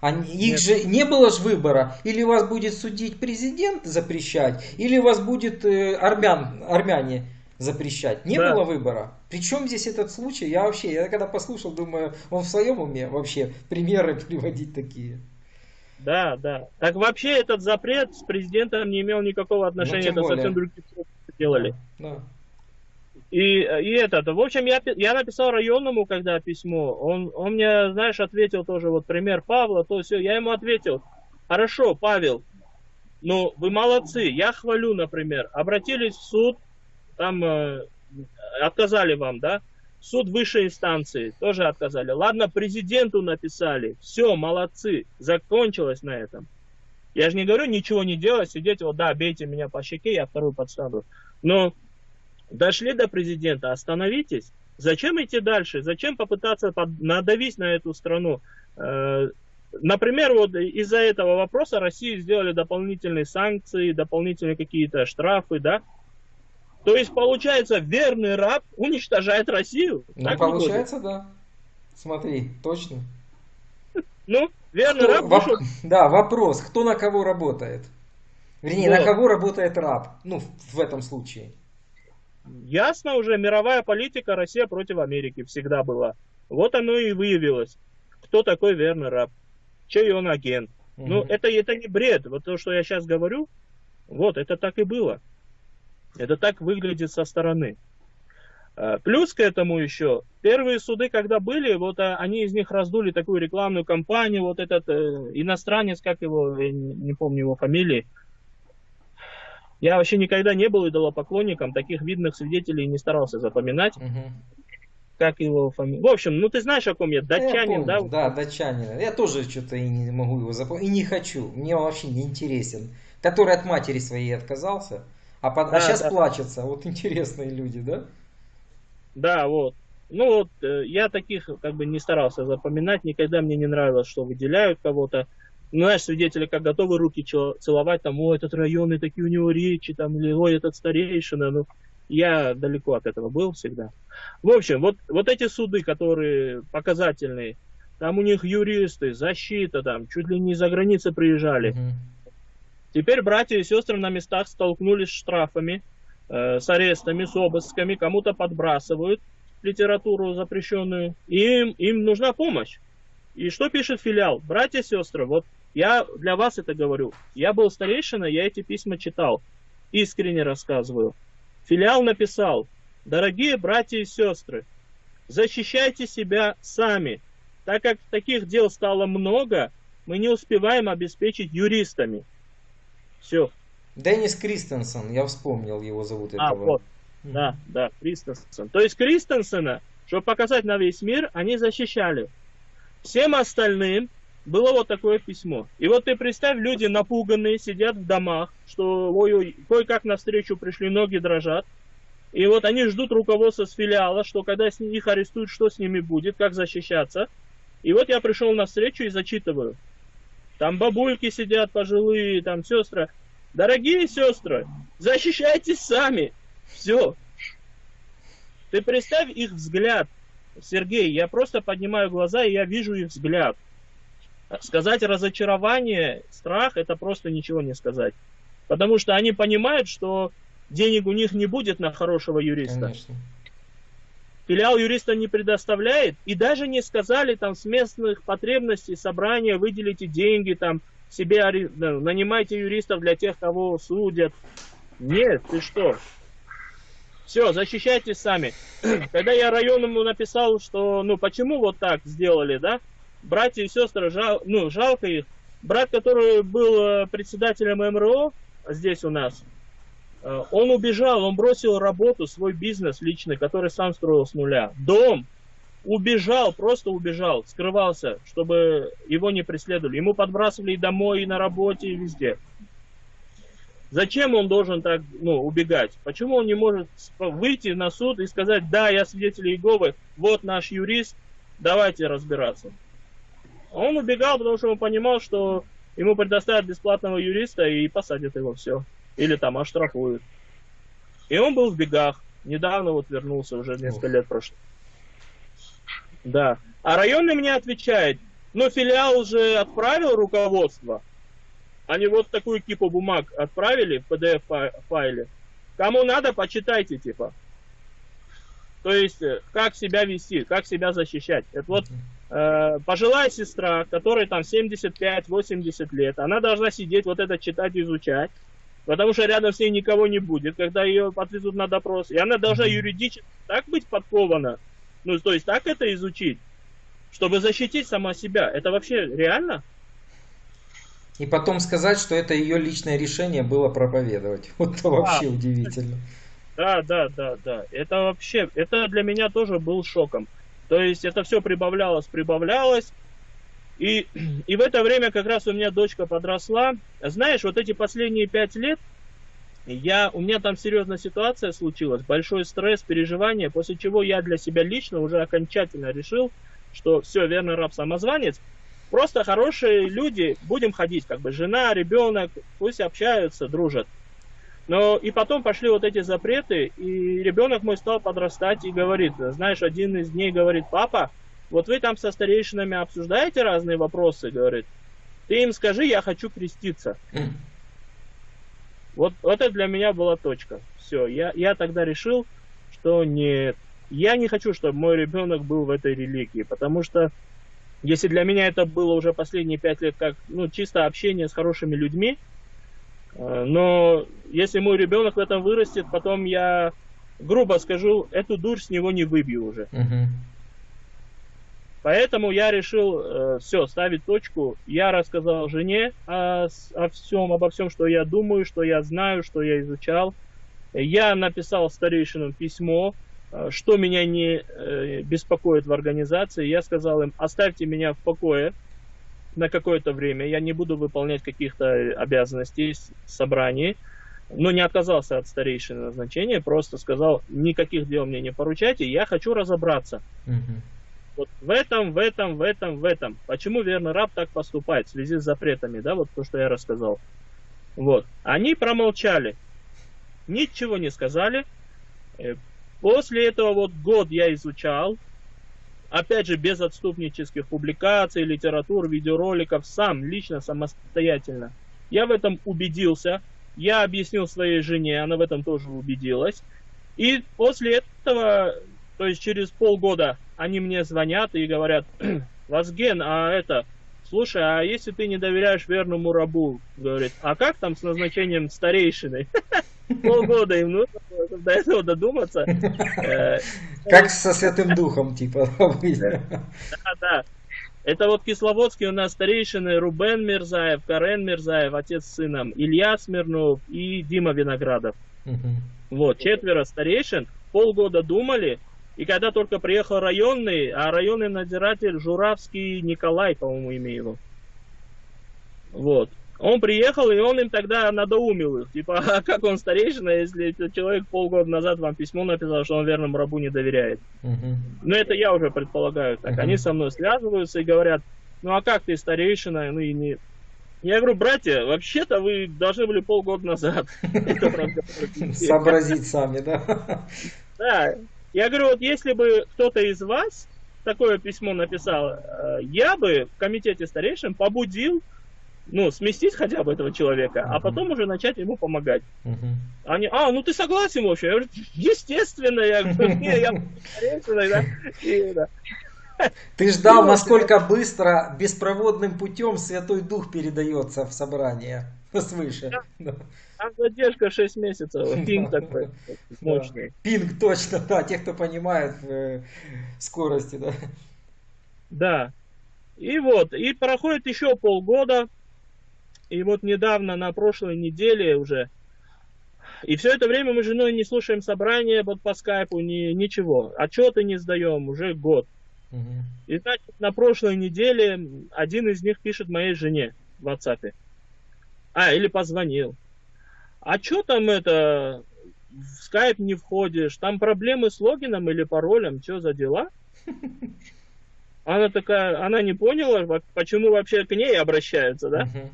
Они, их же не было же выбора. Или вас будет судить президент запрещать, или вас будет э, армян, армяне запрещать. Не да. было выбора. Причем здесь этот случай? Я вообще, я когда послушал, думаю, он в своем уме вообще примеры приводить такие. Да, да. Так вообще этот запрет с президентом не имел никакого отношения, ну, это более. совсем другие делали. Да. И, и этот, в общем, я, я написал районному, когда письмо, он, он мне, знаешь, ответил тоже, вот пример Павла, то все, я ему ответил, хорошо, Павел, Ну, вы молодцы, я хвалю, например. Обратились в суд, там э, отказали вам, да? Суд высшей инстанции тоже отказали. Ладно, президенту написали. Все, молодцы. Закончилось на этом. Я же не говорю ничего не делать, сидеть, вот да, бейте меня по щеке, я вторую подставлю. Но дошли до президента, остановитесь. Зачем идти дальше? Зачем попытаться под... надавить на эту страну? Э, например, вот из-за этого вопроса России сделали дополнительные санкции, дополнительные какие-то штрафы, да? То есть, получается, верный раб уничтожает Россию. Ну, так получается, да. Смотри, точно. Ну, верный кто, раб воп... Да, вопрос, кто на кого работает? Вернее, вот. на кого работает раб? Ну, в этом случае. Ясно уже, мировая политика Россия против Америки всегда была. Вот оно и выявилось. Кто такой верный раб? Чей он агент? Угу. Ну, это, это не бред. Вот то, что я сейчас говорю, вот, это так и было. Это так выглядит со стороны. А, плюс к этому еще, первые суды, когда были, вот а, они из них раздули такую рекламную кампанию, вот этот э, иностранец, как его, я не, не помню его фамилии, я вообще никогда не был идолопоклонником, таких видных свидетелей не старался запоминать. Угу. Как его фамилия? В общем, ну ты знаешь, о ком я, датчанин, я помню, да? Да, датчанин. Я тоже что-то и не могу его запомнить, и не хочу, мне он вообще не интересен. Который от матери своей отказался. А, под... А да, а сейчас да. плачется. Вот интересные люди, да? Да, вот. Ну вот, э, я таких как бы не старался запоминать, никогда мне не нравилось, что выделяют кого-то. Ну, знаешь, свидетели как готовы руки целовать, там, о, этот район, и такие у него речи, там, или, ой, этот старейшина, ну, я далеко от этого был всегда. В общем, вот, вот эти суды, которые показательные, там у них юристы, защита, там, чуть ли не за границы приезжали. Mm-hmm. Теперь братья и сестры на местах столкнулись с штрафами, э, с арестами, с обысками, кому-то подбрасывают литературу запрещенную, и им, им нужна помощь. И что пишет филиал? Братья и сестры, вот я для вас это говорю. Я был старейшина, я эти письма читал. Искренне рассказываю. Филиал написал, дорогие братья и сестры, защищайте себя сами, так как таких дел стало много, мы не успеваем обеспечить юристами. Все. Деннис Кристенсен, я вспомнил его зовут а, этого. Вот. Да, да, Кристенсен. То есть Кристенсена, чтобы показать на весь мир, они защищали. Всем остальным было вот такое письмо. И вот ты представь, люди напуганные, сидят в домах, что ой-ой, кое-как навстречу пришли, ноги дрожат. И вот они ждут руководства с филиала, что когда их арестуют, что с ними будет, как защищаться. И вот я пришел на встречу и зачитываю. Там бабульки сидят пожилые, там сестры. Дорогие сестры, защищайтесь сами. Все. Ты представь их взгляд. Сергей, я просто поднимаю глаза, и я вижу их взгляд. Сказать разочарование, страх, это просто ничего не сказать. Потому что они понимают, что денег у них не будет на хорошего юриста. Конечно филиал юриста не предоставляет, и даже не сказали там с местных потребностей собрания выделите деньги, там себе нанимайте юристов для тех, кого судят. Нет, ты что? Все, защищайтесь сами. Когда я районному написал, что, ну, почему вот так сделали, да, братья и сестры, жал, ну, жалко их. Брат, который был э, председателем МРО здесь у нас, он убежал, он бросил работу, свой бизнес личный, который сам строил с нуля. Дом, убежал, просто убежал, скрывался, чтобы его не преследовали. Ему подбрасывали и домой, и на работе, и везде. Зачем он должен так ну, убегать? Почему он не может выйти на суд и сказать, да, я свидетель Иеговы, вот наш юрист, давайте разбираться. Он убегал, потому что он понимал, что ему предоставят бесплатного юриста и посадят его все. Или там оштрафуют. И он был в бегах. Недавно вот вернулся, уже несколько лет прошло. Да. А районный мне отвечает, но филиал уже отправил руководство. Они вот такую кипу бумаг отправили в PDF-файле. Кому надо, почитайте, типа. То есть, э, как себя вести, как себя защищать. Это вот э, пожилая сестра, которой там 75-80 лет, она должна сидеть, вот это читать, изучать. Потому что рядом с ней никого не будет, когда ее отвезут на допрос. И она должна юридически так быть подкована, ну, то есть так это изучить, чтобы защитить сама себя. Это вообще реально? И потом сказать, что это ее личное решение было проповедовать. Вот это вообще да. удивительно. Да, да, да, да. Это вообще, это для меня тоже был шоком. То есть это все прибавлялось, прибавлялось. И, и в это время как раз у меня дочка подросла. Знаешь, вот эти последние пять лет, я, у меня там серьезная ситуация случилась, большой стресс, переживания, после чего я для себя лично уже окончательно решил, что все, верно, раб самозванец, просто хорошие люди, будем ходить, как бы жена, ребенок, пусть общаются, дружат. Но и потом пошли вот эти запреты, и ребенок мой стал подрастать и говорит, знаешь, один из дней говорит, папа, вот вы там со старейшинами обсуждаете разные вопросы, говорит, ты им скажи, я хочу креститься. Вот, вот это для меня была точка. Все, я, я тогда решил, что нет, я не хочу, чтобы мой ребенок был в этой религии, потому что если для меня это было уже последние пять лет как ну, чисто общение с хорошими людьми, э, но если мой ребенок в этом вырастет, потом я, грубо скажу, эту дурь с него не выбью уже. Uh-huh. Поэтому я решил э, все, ставить точку. Я рассказал жене о, о всем, обо всем, что я думаю, что я знаю, что я изучал. Я написал старейшинам письмо, э, что меня не э, беспокоит в организации. Я сказал им, оставьте меня в покое на какое-то время. Я не буду выполнять каких-то обязанностей в собрании. Но не отказался от старейшины назначения, просто сказал, никаких дел мне не поручайте, я хочу разобраться. Uh-huh. Вот в этом, в этом, в этом, в этом. Почему верный раб так поступает в связи с запретами, да, вот то, что я рассказал. Вот. Они промолчали. Ничего не сказали. Э, после этого вот год я изучал, опять же, без отступнических публикаций, литератур, видеороликов, сам, лично, самостоятельно. Я в этом убедился, я объяснил своей жене, она в этом тоже убедилась. И после этого то есть через полгода они мне звонят и говорят, Вазген, а это, слушай, а если ты не доверяешь верному рабу, говорит, а как там с назначением старейшины? Полгода им нужно до этого додуматься. Э, как со Святым Духом, типа. Да, да. Это вот Кисловодский у нас старейшины Рубен Мирзаев, Карен Мирзаев, отец с сыном, Илья Смирнов и Дима Виноградов. Вот, четверо старейшин, полгода думали, и когда только приехал районный, а районный надзиратель Журавский Николай, по-моему, имя его. Вот. Он приехал, и он им тогда надоумил их. Типа, а как он старейшина, если человек полгода назад вам письмо написал, что он верному рабу не доверяет. Uh-huh. Ну, это я уже предполагаю так. Uh-huh. Они со мной связываются и говорят, ну, а как ты старейшина? Ну, и не... Я говорю, братья, вообще-то вы должны были полгода назад сообразить сами, да? Да, я говорю, вот если бы кто-то из вас такое письмо написал, э, я бы в комитете старейшин побудил, ну, сместить хотя бы этого человека, uh-huh. а потом уже начать ему помогать. Uh-huh. Они, а, ну ты согласен вообще? Я говорю, естественно, я говорю, не, я старейшина, да. И, да. Ты ждал, насколько быстро беспроводным путем Святой Дух передается в собрание свыше. Да. Там задержка 6 месяцев. Пинг такой мощный. Пинг, точно, да. Те, кто понимает в э, скорости, да. Да. И вот, и проходит еще полгода. И вот недавно, на прошлой неделе уже, и все это время мы с женой не слушаем собрания вот по скайпу, ни, ничего. Отчеты не сдаем уже год. Угу. И значит, на прошлой неделе один из них пишет моей жене в WhatsApp. А, или позвонил а что там это, в скайп не входишь, там проблемы с логином или паролем, что за дела? Она такая, она не поняла, почему вообще к ней обращаются, да? Uh-huh.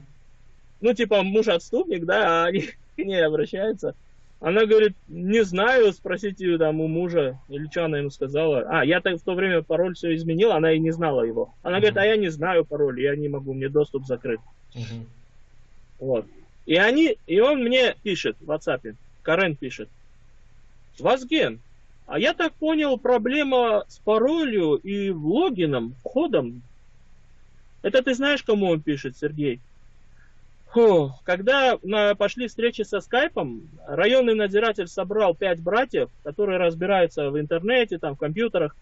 Ну, типа, муж отступник, да, а они к ней обращаются. Она говорит, не знаю, спросите там у мужа, или что она ему сказала. А, я так в то время пароль все изменил, она и не знала его. Она uh-huh. говорит, а я не знаю пароль, я не могу, мне доступ закрыт. Uh-huh. Вот. И они, и он мне пишет в WhatsApp, Карен пишет, Вазген, а я так понял, проблема с паролью и логином, входом. Это ты знаешь, кому он пишет, Сергей? Фу, когда на, пошли встречи со скайпом, районный надзиратель собрал пять братьев, которые разбираются в интернете, там, в компьютерах,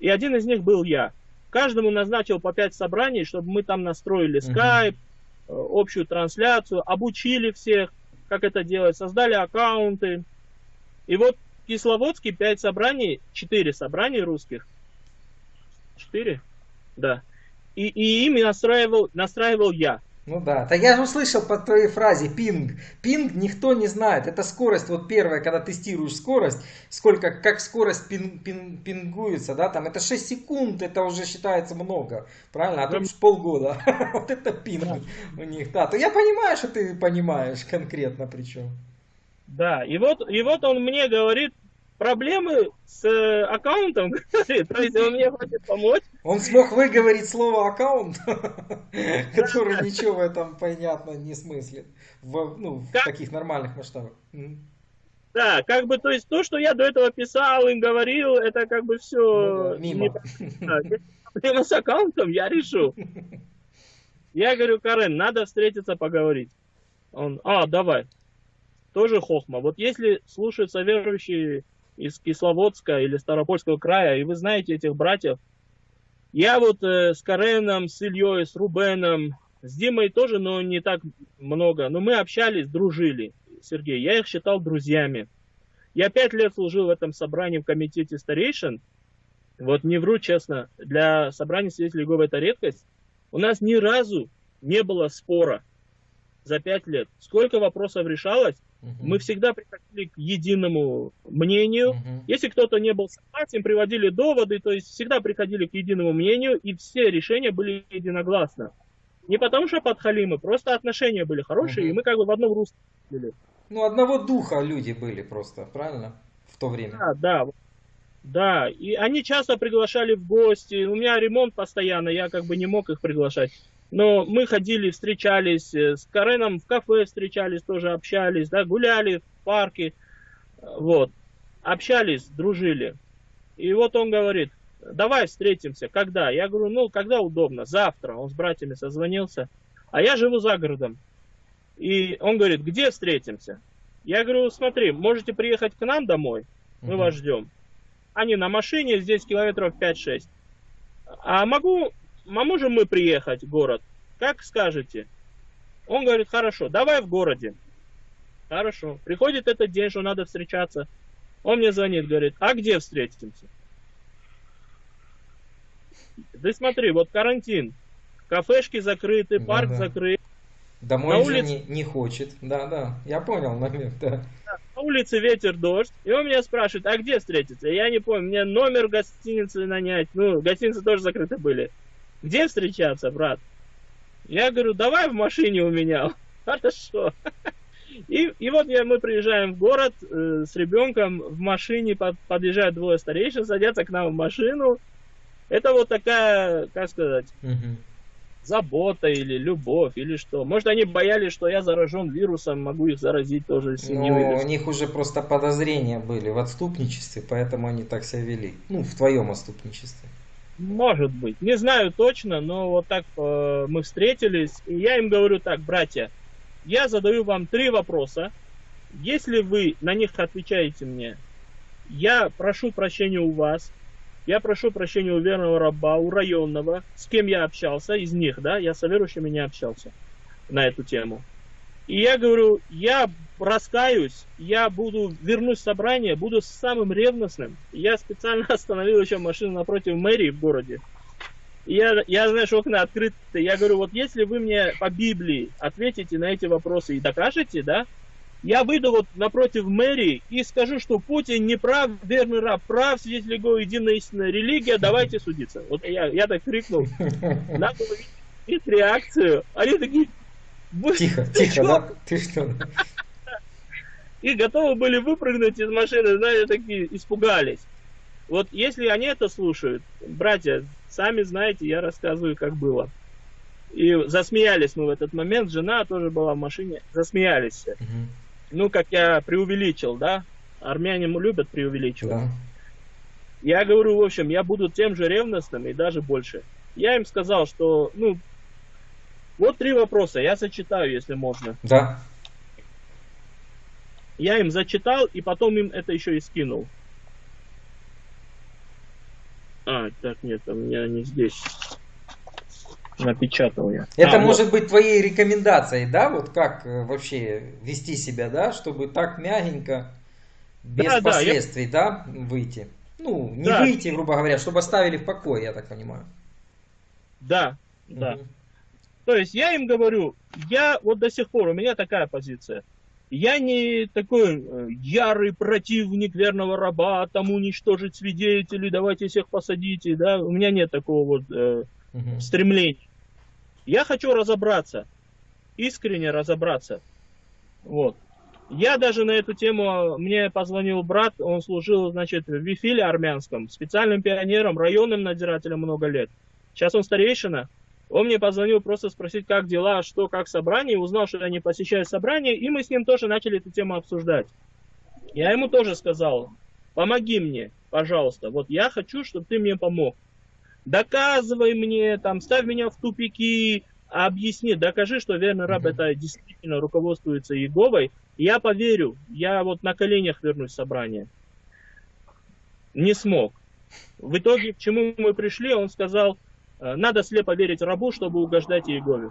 и один из них был я. Каждому назначил по пять собраний, чтобы мы там настроили скайп, общую трансляцию, обучили всех, как это делать, создали аккаунты. И вот в Кисловодске 5 собраний, 4 собраний русских. 4? Да. И, и ими настраивал, настраивал я. Ну да, так я же услышал по твоей фразе пинг. Пинг никто не знает. Это скорость, вот первая, когда тестируешь скорость, сколько, как скорость пин, пин, пингуется, да, там это 6 секунд, это уже считается много, правильно? А тут полгода. Вот это пинг у них, да. То я понимаю, что ты понимаешь конкретно причем. Да, и вот, и вот он мне говорит, проблемы с э, аккаунтом, то есть он мне хочет помочь. Он смог выговорить слово аккаунт, который ничего в этом понятно не смыслит в, ну, в таких нормальных масштабах. Да, как бы, то есть то, что я до этого писал и говорил, это как бы все... Ну, мимо. Проблема с аккаунтом я решу. Я говорю, Карен, надо встретиться, поговорить. Он, а, давай. Тоже хохма. Вот если слушаются верующие из Кисловодска или Старопольского края, и вы знаете этих братьев. Я вот э, с Кареном, с Ильей, с Рубеном, с Димой тоже, но не так много. Но мы общались, дружили, Сергей. Я их считал друзьями. Я пять лет служил в этом собрании в комитете старейшин. Вот не вру честно, для собрания свидетелей Иеговы это редкость. У нас ни разу не было спора за пять лет. Сколько вопросов решалось, Угу. Мы всегда приходили к единому мнению. Угу. Если кто-то не был согласен, приводили доводы, то есть всегда приходили к единому мнению, и все решения были единогласно. Не потому что подхалимы, просто отношения были хорошие, угу. и мы как бы в одном русле были. Ну, одного духа люди были просто, правильно? В то время. Да, да. Да, и они часто приглашали в гости. У меня ремонт постоянно, я как бы не мог их приглашать. Но мы ходили, встречались э, с Кареном в кафе, встречались, тоже общались, да, гуляли в парке, вот, общались, дружили. И вот он говорит, давай встретимся, когда? Я говорю, ну, когда удобно, завтра. Он с братьями созвонился, а я живу за городом. И он говорит, где встретимся? Я говорю, смотри, можете приехать к нам домой, мы угу. вас ждем. Они на машине, здесь километров 5-6. А могу а можем мы приехать в город? Как скажете? Он говорит, хорошо, давай в городе. Хорошо. Приходит этот день, что надо встречаться. Он мне звонит, говорит, а где встретимся? Ты смотри, вот карантин. Кафешки закрыты, парк да. закрыт. Домой на улице... не, не хочет. Да, да, я понял момент, да. На улице ветер, дождь. И он меня спрашивает, а где встретиться? Я не помню, мне номер гостиницы нанять. Ну, гостиницы тоже закрыты были. Где встречаться, брат? Я говорю, давай в машине у меня. Хорошо. И, и вот я, мы приезжаем в город э, с ребенком в машине, под, подъезжают двое старейшин, садятся к нам в машину. Это вот такая, как сказать, угу. забота или любовь, или что. Может, они боялись, что я заражен вирусом, могу их заразить тоже семью. Ну, у них уже просто подозрения были в отступничестве, поэтому они так себя вели. Ну, в твоем отступничестве. Может быть. Не знаю точно, но вот так э, мы встретились. И я им говорю так, братья, я задаю вам три вопроса. Если вы на них отвечаете мне, я прошу прощения у вас, я прошу прощения у верного раба, у районного, с кем я общался, из них, да, я с верующими не общался на эту тему. И я говорю, я раскаюсь, я буду, вернусь в собрание, буду самым ревностным. Я специально остановил еще машину напротив мэрии в городе. И я, я, знаешь, окна открыты. Я говорю, вот если вы мне по Библии ответите на эти вопросы и докажете, да, я выйду вот напротив мэрии и скажу, что Путин не прав, верный раб, прав, свидетель его единая истинная религия, давайте судиться. Вот я, я так крикнул. Надо увидеть реакцию. Они такие, Тихо, тихо, да? Ты что? И готовы были выпрыгнуть из машины, знаете, такие испугались. Вот если они это слушают, братья, сами знаете, я рассказываю, как было. И засмеялись мы в этот момент, жена тоже была в машине, засмеялись все. Угу. Ну, как я преувеличил, да? Армяне любят преувеличивать. Да. Я говорю, в общем, я буду тем же ревностным и даже больше. Я им сказал, что, ну, вот три вопроса, я зачитаю, если можно. Да. Я им зачитал, и потом им это еще и скинул. А, так, нет, у меня не здесь. Напечатал я. Это а, может вот. быть твоей рекомендацией, да? Вот как э, вообще вести себя, да? Чтобы так мягенько, без да, последствий, да, я... да, выйти. Ну, не да. выйти, грубо говоря, чтобы оставили в покое, я так понимаю. Да, да. Угу. То есть я им говорю, я вот до сих пор, у меня такая позиция. Я не такой э, ярый противник верного раба, там уничтожить свидетелей, давайте всех посадите, да, у меня нет такого вот э, угу. стремления. Я хочу разобраться, искренне разобраться. Вот. Я даже на эту тему, мне позвонил брат, он служил, значит, в Вифиле армянском, специальным пионером, районным надзирателем много лет. Сейчас он старейшина, он мне позвонил просто спросить, как дела, что, как собрание, узнал, что я не посещаю собрание, и мы с ним тоже начали эту тему обсуждать. Я ему тоже сказал, помоги мне, пожалуйста, вот я хочу, чтобы ты мне помог. Доказывай мне, там, ставь меня в тупики, объясни, докажи, что верный раб это действительно руководствуется Еговой. Я поверю, я вот на коленях вернусь в собрание. Не смог. В итоге, к чему мы пришли, он сказал, надо слепо верить рабу, чтобы угождать Иегове.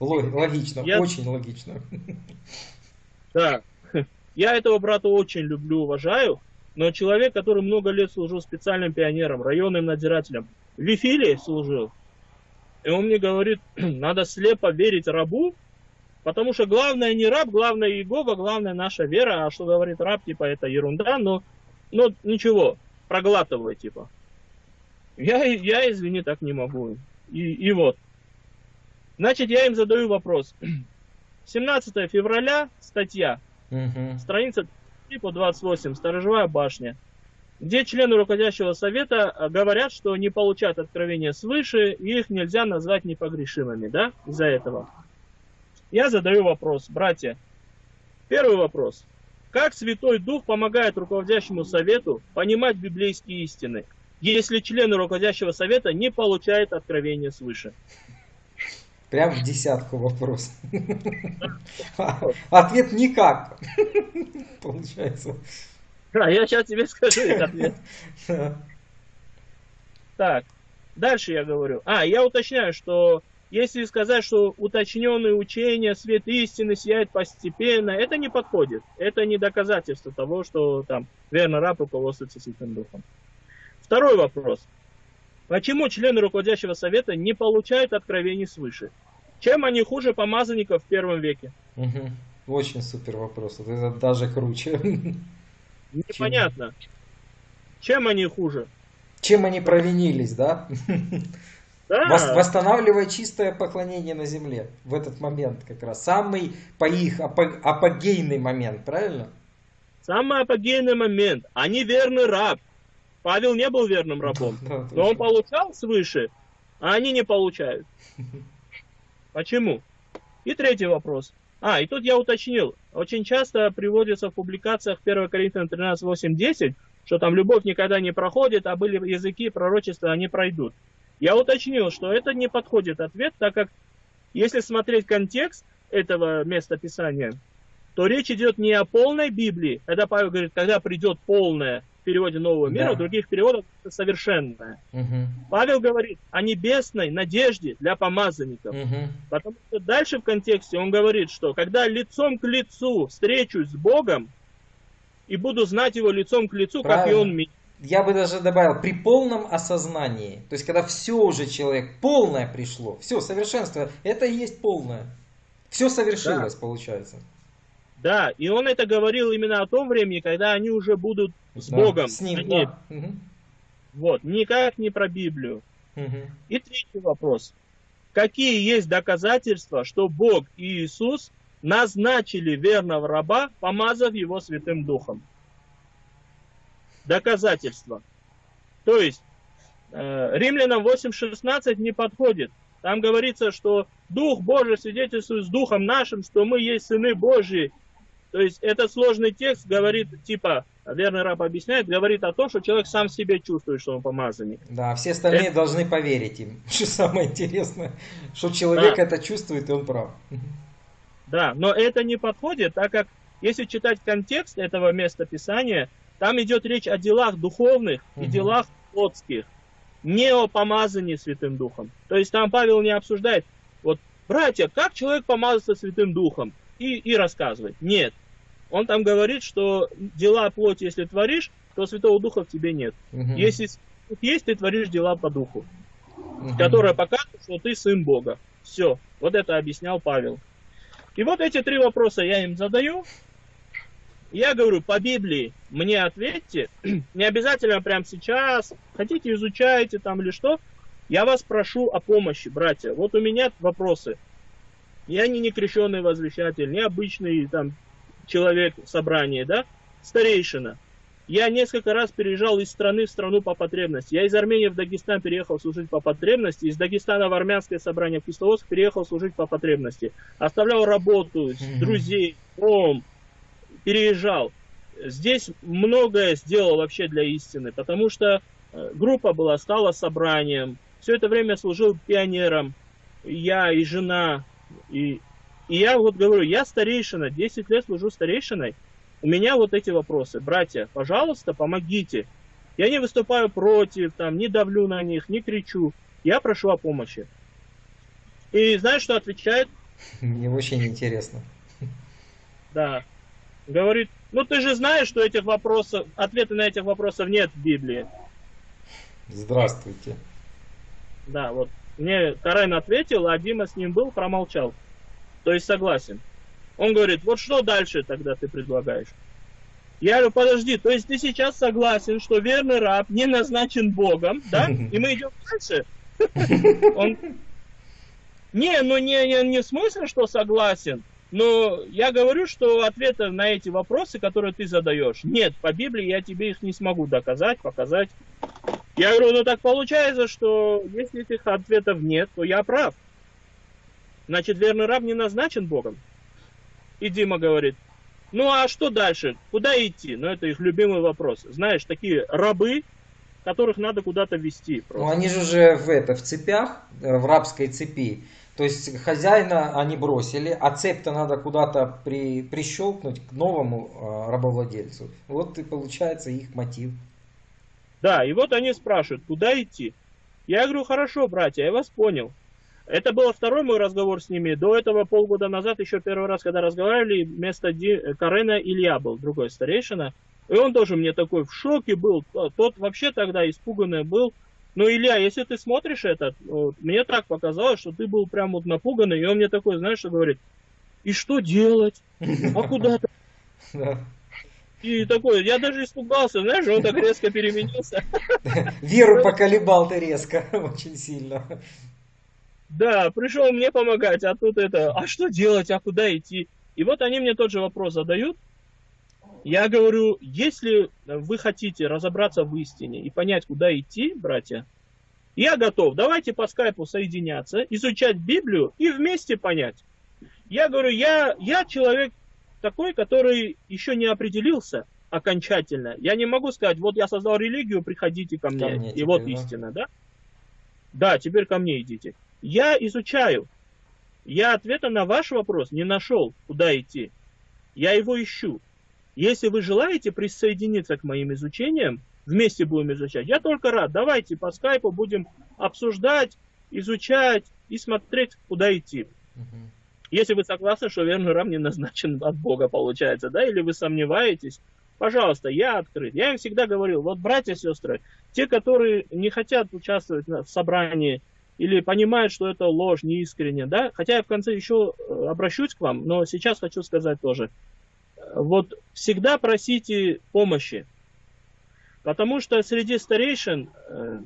Логично, я... очень логично. Да. Я этого брата очень люблю, уважаю, но человек, который много лет служил специальным пионером, районным надзирателем, в Вифиле служил, и он мне говорит, надо слепо верить рабу, потому что главное не раб, главное Иегова, главное наша вера, а что говорит раб, типа, это ерунда, но, но ничего, проглатывай, типа. Я, я, извини, так не могу. И, и вот. Значит, я им задаю вопрос. 17 февраля, статья, угу. страница по 28, Сторожевая башня, где члены руководящего совета а, говорят, что не получают откровения свыше, и их нельзя назвать непогрешимыми, да, из-за этого. Я задаю вопрос, братья. Первый вопрос. Как Святой Дух помогает руководящему совету понимать библейские истины? Если члены руководящего совета не получают откровения свыше. Прям в десятку вопрос. Ответ никак. Получается. Да, я сейчас тебе скажу этот ответ. Так, дальше я говорю. А, я уточняю, что если сказать, что уточненные учения, свет истины сияет постепенно, это не подходит. Это не доказательство того, что там верно раб руководствуется Святым Духом. Второй вопрос. Почему члены руководящего совета не получают откровений свыше? Чем они хуже помазанников в первом веке? Угу. Очень супер вопрос. Это даже круче. Непонятно. Чем они хуже? Чем они провинились, да? Да. Восстанавливая чистое поклонение на земле в этот момент как раз. Самый по их апогейный момент, правильно? Самый апогейный момент. Они верный раб. Павел не был верным рабом, но он получал свыше, а они не получают. Почему? И третий вопрос. А, и тут я уточнил. Очень часто приводится в публикациях 1 Коринфянам 13, 8, 10, что там любовь никогда не проходит, а были языки пророчества, они пройдут. Я уточнил, что это не подходит ответ, так как если смотреть контекст этого места Писания, то речь идет не о полной Библии, когда Павел говорит, когда придет полная, переводе Нового мира, да. в других переводах совершенное. Угу. Павел говорит о небесной надежде для помазанников. Угу. Потому что дальше в контексте он говорит, что когда лицом к лицу встречусь с Богом и буду знать его лицом к лицу, Правильно. как и он меня. Я бы даже добавил, при полном осознании. То есть, когда все уже человек, полное пришло, все, совершенство, это и есть полное. Все совершилось, да. получается. Да, и он это говорил именно о том времени, когда они уже будут с да, Богом. С ним, они... да. Вот, никак не про Библию. Угу. И третий вопрос. Какие есть доказательства, что Бог и Иисус назначили верного раба, помазав его Святым Духом? Доказательства. То есть, э, Римлянам 8.16 не подходит. Там говорится, что Дух Божий свидетельствует с Духом нашим, что мы есть сыны Божьи, то есть этот сложный текст говорит, типа, верный раб объясняет, говорит о том, что человек сам себе чувствует, что он помазанник. Да, все остальные это... должны поверить им. Что самое интересное, что человек да. это чувствует, и он прав. Да, но это не подходит, так как если читать контекст этого места Писания, там идет речь о делах духовных угу. и делах плотских. не о помазании Святым Духом. То есть там Павел не обсуждает, вот, братья, как человек помазался Святым Духом? И, и рассказывает. Нет. Он там говорит, что дела плоти, если творишь, то Святого Духа в тебе нет. Угу. Если есть, ты творишь дела по Духу, угу. которые показывают, что ты сын Бога. Все. Вот это объяснял Павел. И вот эти три вопроса я им задаю. Я говорю, по Библии мне ответьте. Не обязательно прямо сейчас. Хотите, изучайте там или что. Я вас прошу о помощи, братья. Вот у меня вопросы. Я не некрещенный возвещатель, не обычный там человек в собрании, да, старейшина. Я несколько раз переезжал из страны в страну по потребности. Я из Армении в Дагестан переехал служить по потребности, из Дагестана в армянское собрание в Кисловодск переехал служить по потребности. Оставлял работу, друзей, дом, переезжал. Здесь многое сделал вообще для истины, потому что э, группа была, стала собранием. Все это время служил пионером. Я и жена. И, и я вот говорю, я старейшина, 10 лет служу старейшиной. У меня вот эти вопросы. Братья, пожалуйста, помогите. Я не выступаю против, там, не давлю на них, не кричу. Я прошу о помощи. И знаешь, что отвечает? Мне очень интересно. Да. Говорит, ну ты же знаешь, что этих вопросов, ответы на этих вопросов нет в Библии. Здравствуйте. Да, вот. Мне Карен ответил, а Дима с ним был, промолчал. То есть согласен. Он говорит, вот что дальше тогда ты предлагаешь? Я говорю, подожди, то есть ты сейчас согласен, что верный раб не назначен Богом, да? И мы идем дальше. Он... Не, ну не, не, не в смысле, что согласен. Но я говорю, что ответы на эти вопросы, которые ты задаешь, нет, по Библии я тебе их не смогу доказать, показать. Я говорю, ну так получается, что если этих ответов нет, то я прав. Значит, верный раб не назначен Богом. И Дима говорит, ну а что дальше? Куда идти? Ну это их любимый вопрос. Знаешь, такие рабы, которых надо куда-то вести. Просто. Ну они же уже в, это, в цепях, э, в рабской цепи. То есть хозяина они бросили, а цепь-то надо куда-то при, прищелкнуть к новому э, рабовладельцу. Вот и получается их мотив. Да, и вот они спрашивают, куда идти? Я говорю, хорошо, братья, я вас понял. Это был второй мой разговор с ними. До этого полгода назад, еще первый раз, когда разговаривали, вместо Ди... Карена Илья был, другой старейшина. И он тоже мне такой в шоке был. Тот вообще тогда испуганный был. Но, Илья, если ты смотришь это, вот, мне так показалось, что ты был прям вот напуганный. И он мне такой, знаешь, что говорит, и что делать? А куда ты? И такой, я даже испугался, знаешь, он так резко переменился. Веру поколебал ты резко, очень сильно. Да, пришел мне помогать, а тут это, а что делать, а куда идти? И вот они мне тот же вопрос задают. Я говорю, если вы хотите разобраться в истине и понять, куда идти, братья, я готов. Давайте по скайпу соединяться, изучать Библию и вместе понять. Я говорю, я, я человек такой, который еще не определился окончательно. Я не могу сказать, вот я создал религию, приходите ко мне, ко мне и теперь, вот да? истина, да? Да, теперь ко мне идите. Я изучаю. Я ответа на ваш вопрос не нашел, куда идти. Я его ищу. Если вы желаете присоединиться к моим изучениям, вместе будем изучать, я только рад. Давайте по скайпу будем обсуждать, изучать и смотреть, куда идти. Если вы согласны, что верный раб не назначен от Бога, получается, да, или вы сомневаетесь, пожалуйста, я открыт. Я им всегда говорил, вот братья, сестры, те, которые не хотят участвовать в собрании или понимают, что это ложь, неискренне, да, хотя я в конце еще э, обращусь к вам, но сейчас хочу сказать тоже, вот всегда просите помощи, потому что среди старейшин, э,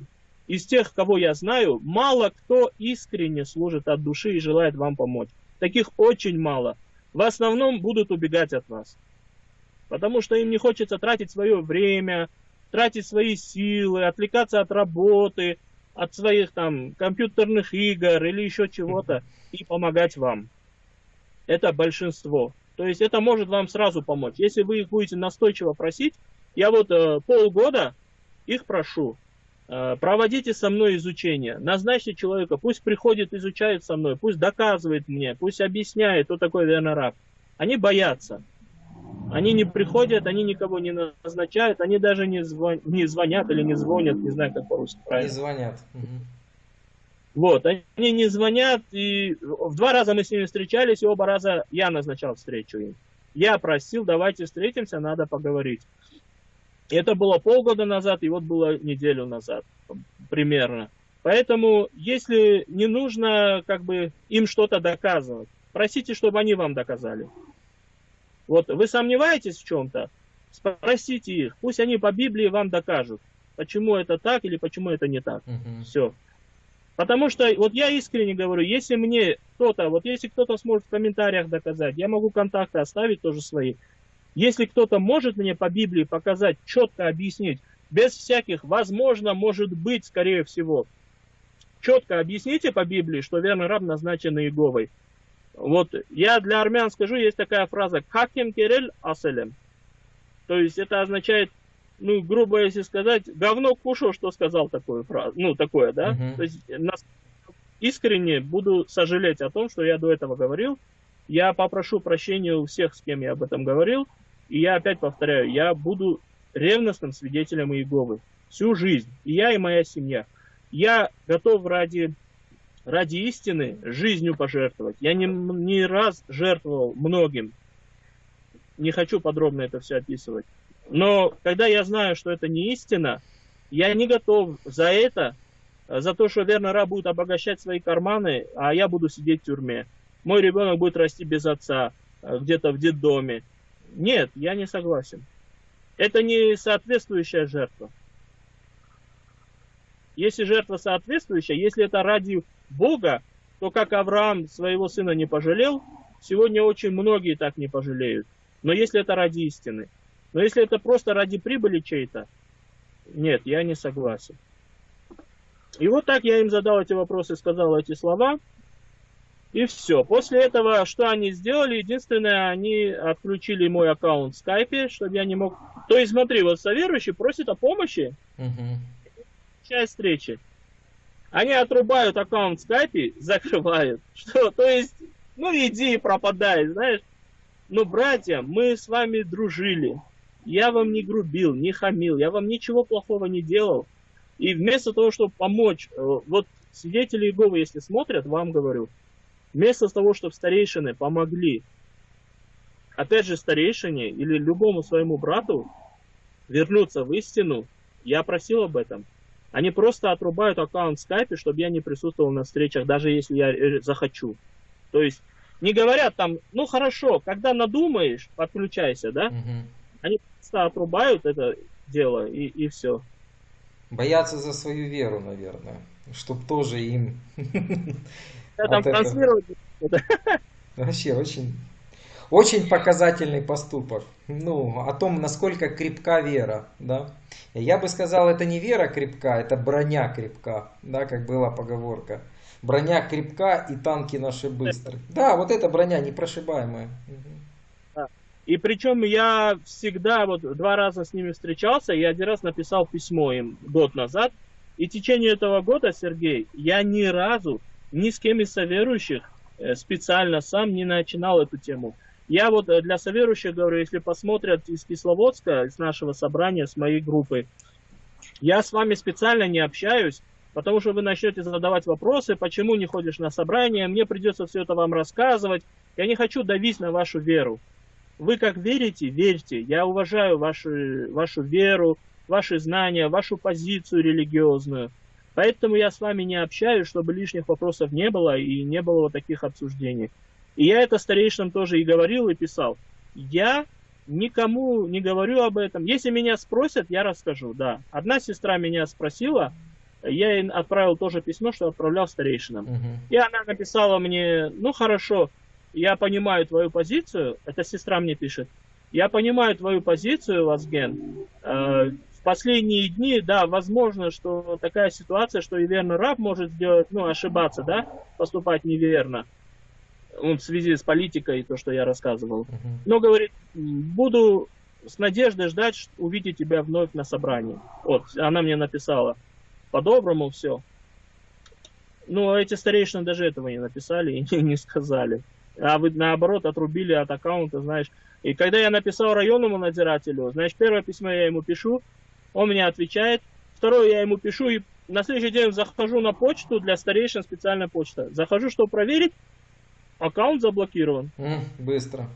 из тех, кого я знаю, мало кто искренне служит от души и желает вам помочь. Таких очень мало. В основном будут убегать от вас. Потому что им не хочется тратить свое время, тратить свои силы, отвлекаться от работы, от своих там компьютерных игр или еще чего-то и помогать вам. Это большинство. То есть это может вам сразу помочь. Если вы их будете настойчиво просить, я вот э, полгода их прошу, э, проводите со мной изучение, назначьте человека, пусть приходит, изучает со мной, пусть доказывает мне, пусть объясняет, кто такой верный раб. Они боятся. Они не приходят, они никого не назначают, они даже не, звон, не звонят или не звонят, не знаю, как по-русски правильно. Не звонят. Вот, они не звонят, и в два раза мы с ними встречались, и оба раза я назначал встречу им. Я просил, давайте встретимся, надо поговорить. Это было полгода назад, и вот было неделю назад примерно. Поэтому, если не нужно как бы им что-то доказывать, просите, чтобы они вам доказали. Вот вы сомневаетесь в чем-то, спросите их, пусть они по Библии вам докажут, почему это так или почему это не так. Угу. Все. Потому что, вот я искренне говорю, если мне кто-то, вот если кто-то сможет в комментариях доказать, я могу контакты оставить тоже свои. Если кто-то может мне по Библии показать, четко объяснить, без всяких возможно, может быть, скорее всего, четко объясните по Библии, что верный раб назначен Иеговой. Вот я для армян скажу, есть такая фраза «каким керель аселем». То есть это означает, ну, грубо если сказать, говно кушал, что сказал такую фразу, ну, такое, да? Uh-huh. То есть нас, искренне буду сожалеть о том, что я до этого говорил. Я попрошу прощения у всех, с кем я об этом говорил. И я опять повторяю, я буду ревностным свидетелем Иеговы всю жизнь. И я, и моя семья. Я готов ради, ради истины жизнью пожертвовать. Я не, не раз жертвовал многим. Не хочу подробно это все описывать. Но когда я знаю, что это не истина, я не готов за это, за то, что верно раб будет обогащать свои карманы, а я буду сидеть в тюрьме. Мой ребенок будет расти без отца, э, где-то в детдоме. Нет, я не согласен. Это не соответствующая жертва. Если жертва соответствующая, если это ради Бога, то как Авраам своего сына не пожалел, сегодня очень многие так не пожалеют. Но если это ради истины. Но если это просто ради прибыли чей-то, нет, я не согласен. И вот так я им задал эти вопросы, сказал эти слова. И все. После этого, что они сделали? Единственное, они отключили мой аккаунт в скайпе, чтобы я не мог... То есть, смотри, вот соверующий просит о помощи. Угу часть встречи. Они отрубают аккаунт в скайпе, закрывают. Что? То есть, ну иди и пропадай, знаешь. Но, братья, мы с вами дружили. Я вам не грубил, не хамил, я вам ничего плохого не делал. И вместо того, чтобы помочь, э, вот свидетели Иеговы, если смотрят, вам говорю, вместо того, чтобы старейшины помогли, опять же, старейшине или любому своему брату вернуться в истину, я просил об этом – они просто отрубают аккаунт в скайпе, чтобы я не присутствовал на встречах, даже если я э, захочу. То есть не говорят там, ну хорошо, когда надумаешь, подключайся, да? Угу. Они просто отрубают это дело и, и все. Боятся за свою веру, наверное, чтобы тоже им... Да, там транслировать. Вообще очень очень показательный поступок. Ну, о том, насколько крепка вера, да. Я бы сказал, это не вера крепка, это броня крепка, да, как была поговорка. Броня крепка и танки наши быстрые. Да, вот эта броня непрошибаемая. И причем я всегда, вот два раза с ними встречался, я один раз написал письмо им год назад. И в течение этого года, Сергей, я ни разу ни с кем из соверующих э, специально сам не начинал эту тему. Я вот э, для соверующих говорю, если посмотрят из Кисловодска, из нашего собрания, с моей группы, я с вами специально не общаюсь, потому что вы начнете задавать вопросы, почему не ходишь на собрание, мне придется все это вам рассказывать. Я не хочу давить на вашу веру. Вы как верите, верьте. Я уважаю вашу, вашу веру, ваши знания, вашу позицию религиозную. Поэтому я с вами не общаюсь, чтобы лишних вопросов не было и не было вот таких обсуждений. И я это старейшинам тоже и говорил, и писал. Я никому не говорю об этом. Если меня спросят, я расскажу, да. Одна сестра меня спросила, я ей отправил тоже письмо, что отправлял старейшинам. Угу. И она написала мне, ну хорошо, я понимаю твою позицию, эта сестра мне пишет, я понимаю твою позицию, Вазген. Э, в последние дни, да, возможно, что такая ситуация, что и верный раб может сделать, ну, ошибаться, да, поступать неверно в связи с политикой, то, что я рассказывал. Но говорит, буду с надеждой ждать увидеть тебя вновь на собрании. Вот, она мне написала. По-доброму все. Но эти старейшины даже этого не написали и не сказали. А вы наоборот отрубили от аккаунта, знаешь. И когда я написал районному надзирателю, значит, первое письмо я ему пишу, он мне отвечает, второе я ему пишу, и на следующий день захожу на почту, для старейшин специальная почта. Захожу, чтобы проверить, аккаунт заблокирован. М, Быстро.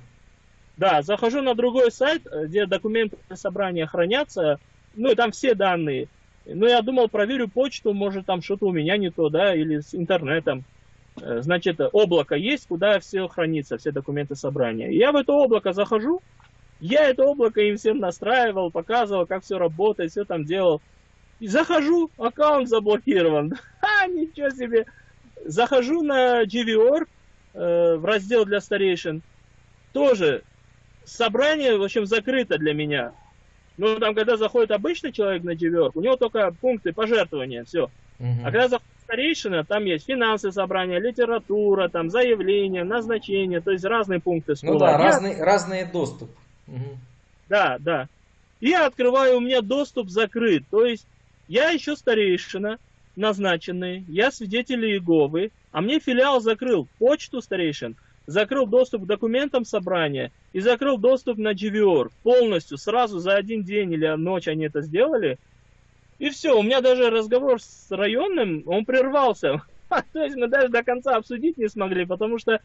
Да, захожу на другой сайт, э, где документы собрания хранятся, ну и там все данные. Ну, я думал, проверю почту, может там что-то у меня не то, да, или с интернетом. Э, Значит, облако есть, куда все хранится, все документы собрания. Я в это облако захожу, я это облако им всем настраивал, показывал, как все работает, все там делал. И захожу, аккаунт заблокирован. Ха, ничего себе. Захожу на GVOR, э, в раздел для старейшин. Тоже собрание, в общем, закрыто для меня. Ну, там, когда заходит обычный человек на GVOR, у него только пункты пожертвования, все. Мгм. А когда заходит старейшина, там есть финансы собрания, литература, там заявление, назначение, то есть разные пункты Ну стола. да, Я- разный, разный доступ. Мгм. Да, да. Я открываю, у меня доступ закрыт. То есть я еще старейшина, назначенный, я свидетель Иеговы, а мне филиал закрыл почту старейшин, закрыл доступ к документам собрания и закрыл доступ на GVR полностью, сразу за один день или ночь они это сделали. И все, у меня даже разговор с районным, он прервался. То есть мы даже до конца обсудить не смогли, потому что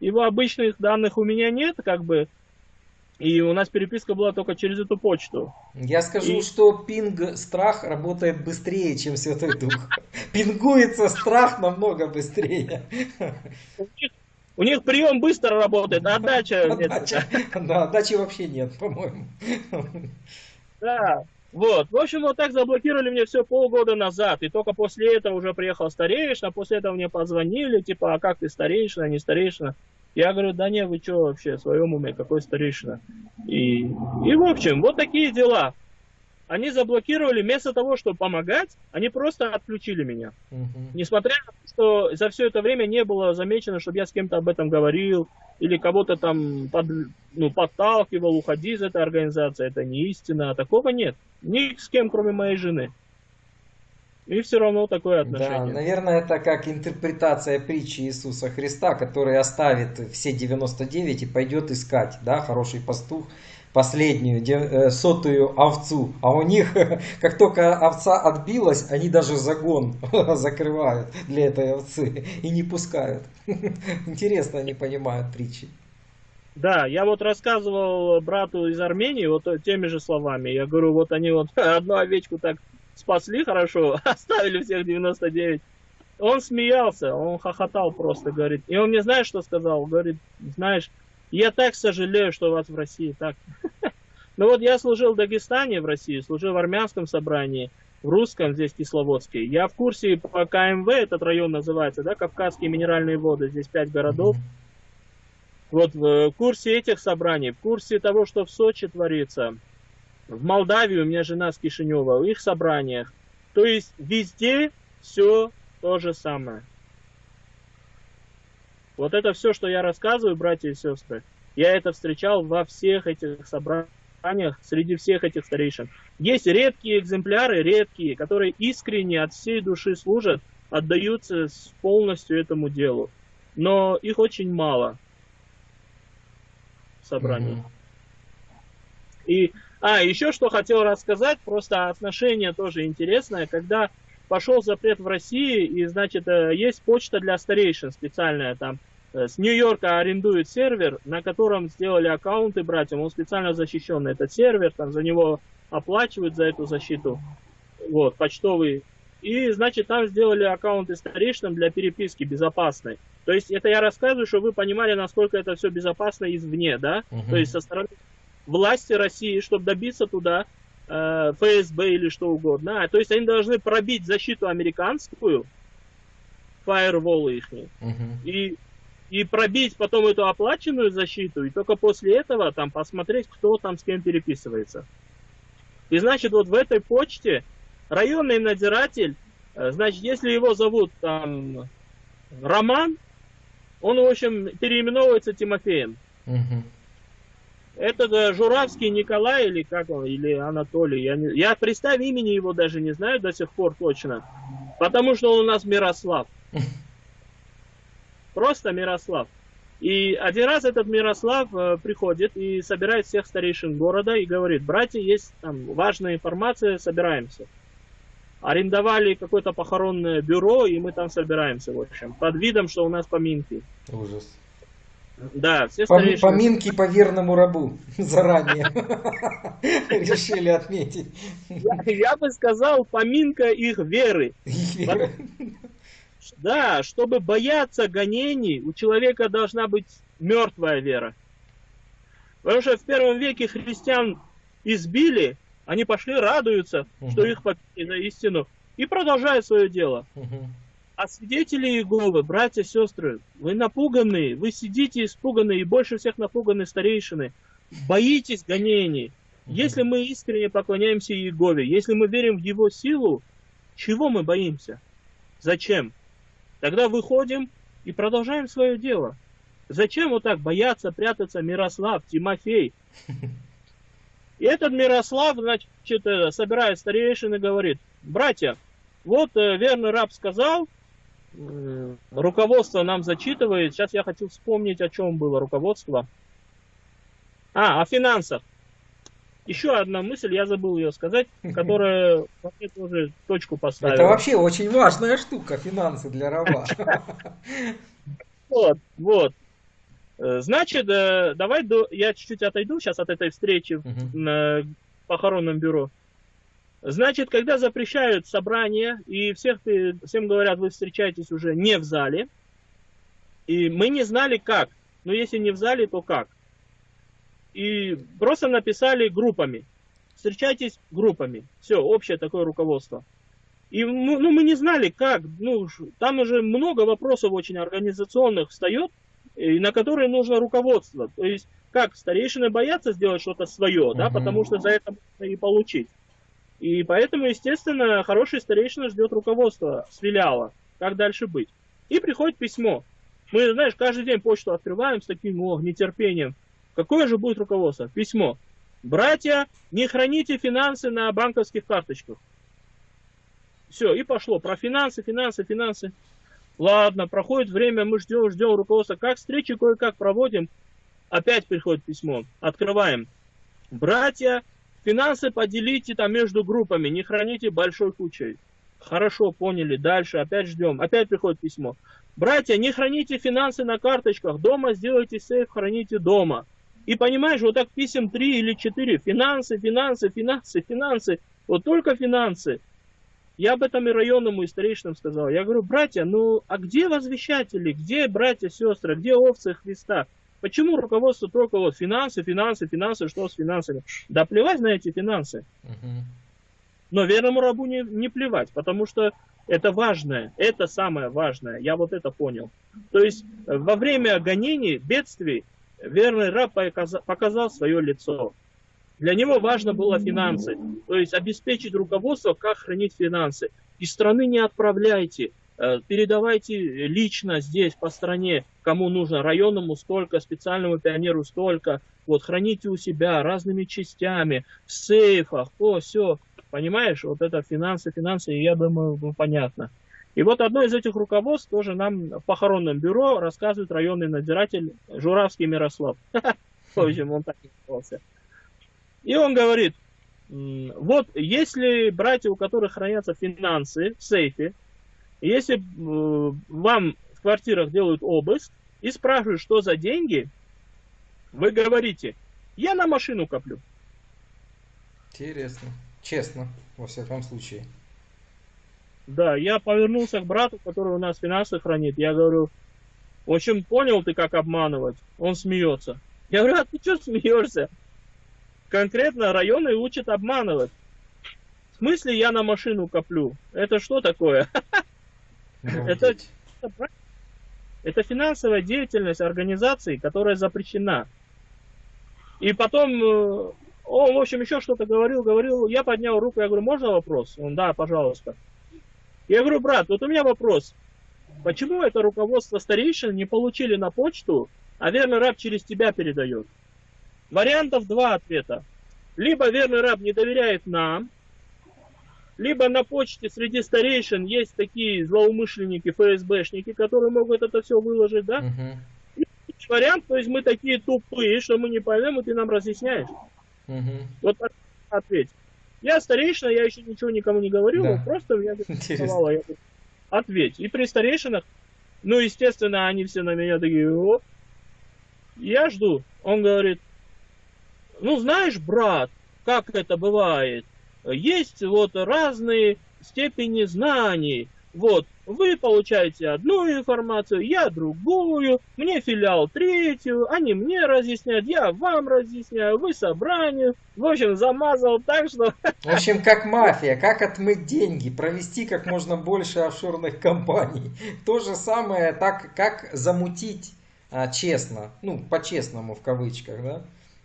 его обычных данных у меня нет, как бы, и у нас переписка была только через эту почту. Я скажу, И- что пинг страх работает быстрее, чем Святой Дух. Пингуется страх намного быстрее. У них, прием быстро работает, а отдача нет. Да, отдачи вообще нет, по-моему. Да. Вот. В общем, вот так заблокировали мне все полгода назад. И только после этого уже приехал старейшина. После этого мне позвонили, типа, а как ты старейшина, не старейшина? Я говорю, да не, вы что вообще, в своем уме, какой старейшина? И, и в общем, вот такие дела. Они заблокировали, вместо того, чтобы помогать, они просто отключили меня. Мгм. Несмотря на то, что за все это время не было замечено, чтобы я с кем-то об этом говорил, или кого-то там под- ну, подталкивал, уходи из этой организации, это не истина, такого нет. Ни с кем, кроме моей жены. И все равно такое Да, отношение. наверное, это как интерпретация притчи Иисуса Христа, который оставит все 99 и пойдет искать, да, хороший пастух, последнюю, э, сотую овцу. А у них, как только овца отбилась, они даже загон закрывают для этой овцы и не пускают. Интересно они понимают притчи. Да, я вот рассказывал брату из Армении вот теми же словами. Я говорю, вот они вот одну овечку так спасли хорошо, оставили всех 99. Он смеялся, он хохотал просто, говорит. И он мне знаешь, что сказал? Говорит, знаешь, я так сожалею, что у вас в России так. Ну вот я служил в Дагестане в России, служил в армянском собрании, в русском здесь Кисловодске. Я в курсе по КМВ, этот район называется, да, Кавказские минеральные воды, здесь пять городов. Вот в курсе этих собраний, в курсе того, что в Сочи творится, в Молдавии, у меня жена с Кишинева, в их собраниях. То есть везде все то же самое. Вот это все, что я рассказываю, братья и сестры, я это встречал во всех этих собраниях, среди всех этих старейшин. Есть редкие экземпляры, редкие, которые искренне от всей души служат, отдаются полностью этому делу. Но их очень мало в собрании. Мгм. И, а, еще что хотел рассказать, просто отношение тоже интересное, когда пошел запрет в России, и, значит, э, есть почта для старейшин специальная там, с Нью-Йорка арендует сервер, на котором сделали аккаунты братьям, он специально защищенный, этот сервер, там за него оплачивают за эту защиту, вот, почтовый. И, значит, там сделали аккаунты старейшинам для переписки безопасной. То есть это я рассказываю, чтобы вы понимали, насколько это все безопасно извне, да? Мгм. То есть со стороны власти России, чтобы добиться туда э, ФСБ или что угодно. А, то есть они должны пробить защиту американскую, фаерволы их, Мгм. и, и пробить потом эту оплаченную защиту, и только после этого там посмотреть, кто там с кем переписывается. И значит, вот в этой почте районный надзиратель, э, значит, если его зовут там Роман, он, в общем, переименовывается Тимофеем. Мгм. Это да, Журавский Николай или как он, или Анатолий. Я, не, я представь имени его даже не знаю до сих пор точно. Потому что он у нас Мирослав. Просто Мирослав. И один раз этот Мирослав э, приходит и собирает всех старейшин города и говорит, братья, есть там важная информация, собираемся. Арендовали какое-то похоронное бюро, и мы там собираемся, в общем, под видом, что у нас поминки. Ужас. Да, все старейшины... Поминки по верному рабу заранее решили отметить. Я, я бы сказал, поминка их веры. Да, чтобы бояться гонений, у человека должна быть мертвая вера. Потому что в первом веке христиан избили, они пошли, радуются, что Мгм. их попили на истину, и продолжают свое дело. Мгм. А свидетели Иеговы, братья, сестры, вы напуганные, вы сидите испуганные, и больше всех напуганы старейшины. Боитесь гонений. Если мы искренне поклоняемся Иегове, если мы верим в Его силу, чего мы боимся? Зачем? Тогда выходим и продолжаем свое дело. Зачем вот так бояться, прятаться Мирослав, Тимофей? И этот Мирослав, значит, э, собирает старейшин и говорит, братья, вот э, верный раб сказал, э, руководство нам зачитывает, сейчас я хочу вспомнить, о чем было руководство. А, о финансах. Еще одна мысль, я забыл ее сказать, которая мне тоже точку поставила. Это вообще очень важная штука, финансы для раба. Вот, вот. Э, Значит, э, давай я чуть-чуть отойду сейчас от этой встречи в похоронном бюро. Значит, когда запрещают собрания, и всех, всем говорят, вы встречаетесь уже не в зале, и мы не знали как. Но если не в зале, то как? И просто написали группами. Встречайтесь группами. Все, общее такое руководство. И ну, ну, мы не знали, как. Ну, там уже много вопросов очень организационных встает, и на которые нужно руководство. То есть, как старейшины боятся сделать что-то свое, да, Мгм. потому что за это можно и получить. И поэтому, естественно, хороший старейшина ждет руководства с филиала, как дальше быть. И приходит письмо. Мы, знаешь, каждый день почту открываем с таким о, нетерпением. Какое же будет руководство? Письмо. Братья, не храните финансы на банковских карточках. Все, и пошло. Про финансы, финансы, финансы. Ладно, проходит время, мы ждем, ждем руководства. Как встречи кое-как проводим. Опять приходит письмо. Открываем. Братья, финансы поделите там между группами, не храните большой кучей. Хорошо, поняли. Дальше опять ждем. Опять приходит письмо. Братья, не храните финансы на карточках. Дома сделайте сейф, храните дома. И понимаешь, вот так писем три или четыре. Финансы, финансы, финансы, финансы. Вот только финансы. Я об этом и районному, и старейшинам сказал. Я говорю, братья, ну а где возвещатели? Где братья, сестры? Где овцы Христа? Почему руководство только вот финансы, финансы, финансы, что с финансами? Да плевать на эти финансы. Но верному рабу не, не плевать, потому что это важное, это самое важное. Я вот это понял. То есть во время гонений, бедствий, верный раб показа- показал свое лицо. Для него важно было финансы. То есть обеспечить руководство, как хранить финансы. Из страны не отправляйте. э, Передавайте лично здесь, по стране, кому нужно, районному столько, специальному пионеру столько. Вот, храните у себя разными частями, в сейфах, то, все. Понимаешь, вот это финансы, финансы, я думаю, ну, понятно. И вот одно из этих руководств тоже нам в похоронном бюро рассказывает районный надзиратель Журавский Мирослав. В общем, он так назывался. И он говорит, вот если братья, у которых хранятся финансы в сейфе, если э, вам в квартирах делают обыск и спрашивают, что за деньги, вы говорите, я на машину коплю. Интересно. Честно, во всяком случае. Да, я повернулся к брату, который у нас финансы хранит. Я говорю, в общем, понял ты, как обманывать? Он смеется. Я говорю, а ты что смеешься? Конкретно районы учат обманывать. В смысле я на машину коплю? Это что такое? Это-. Это финансовая деятельность организации, которая запрещена. И потом э, он, в общем, еще что-то говорил, говорил. Я поднял руку, я говорю, можно вопрос? Он, да, пожалуйста. Я говорю, брат, вот у меня вопрос. Почему это руководство старейшин не получили на почту, а верный раб через тебя передает? Вариантов два ответа. Либо верный раб не доверяет нам, либо на почте среди старейшин есть такие злоумышленники, ФСБшники, которые могут это все выложить, да? Мгм. вариант, то есть мы такие тупые, что мы не поймем, и ты нам разъясняешь. Угу. Вот ответь. Я старейшина, я еще ничего никому не говорил, да. просто меня интересовало. Я ответь. И при старейшинах, ну, естественно, они все на меня такие, о, я жду. Он говорит, ну, знаешь, брат, как это бывает, есть вот разные степени знаний. Вот, вы получаете одну информацию, я другую, мне филиал третью, они мне разъясняют, я вам разъясняю, вы собранию. В общем, замазал так, что... В общем, как мафия, как отмыть деньги, провести как можно больше офшорных компаний. То же самое, так как замутить а, честно, ну, по-честному в кавычках, да?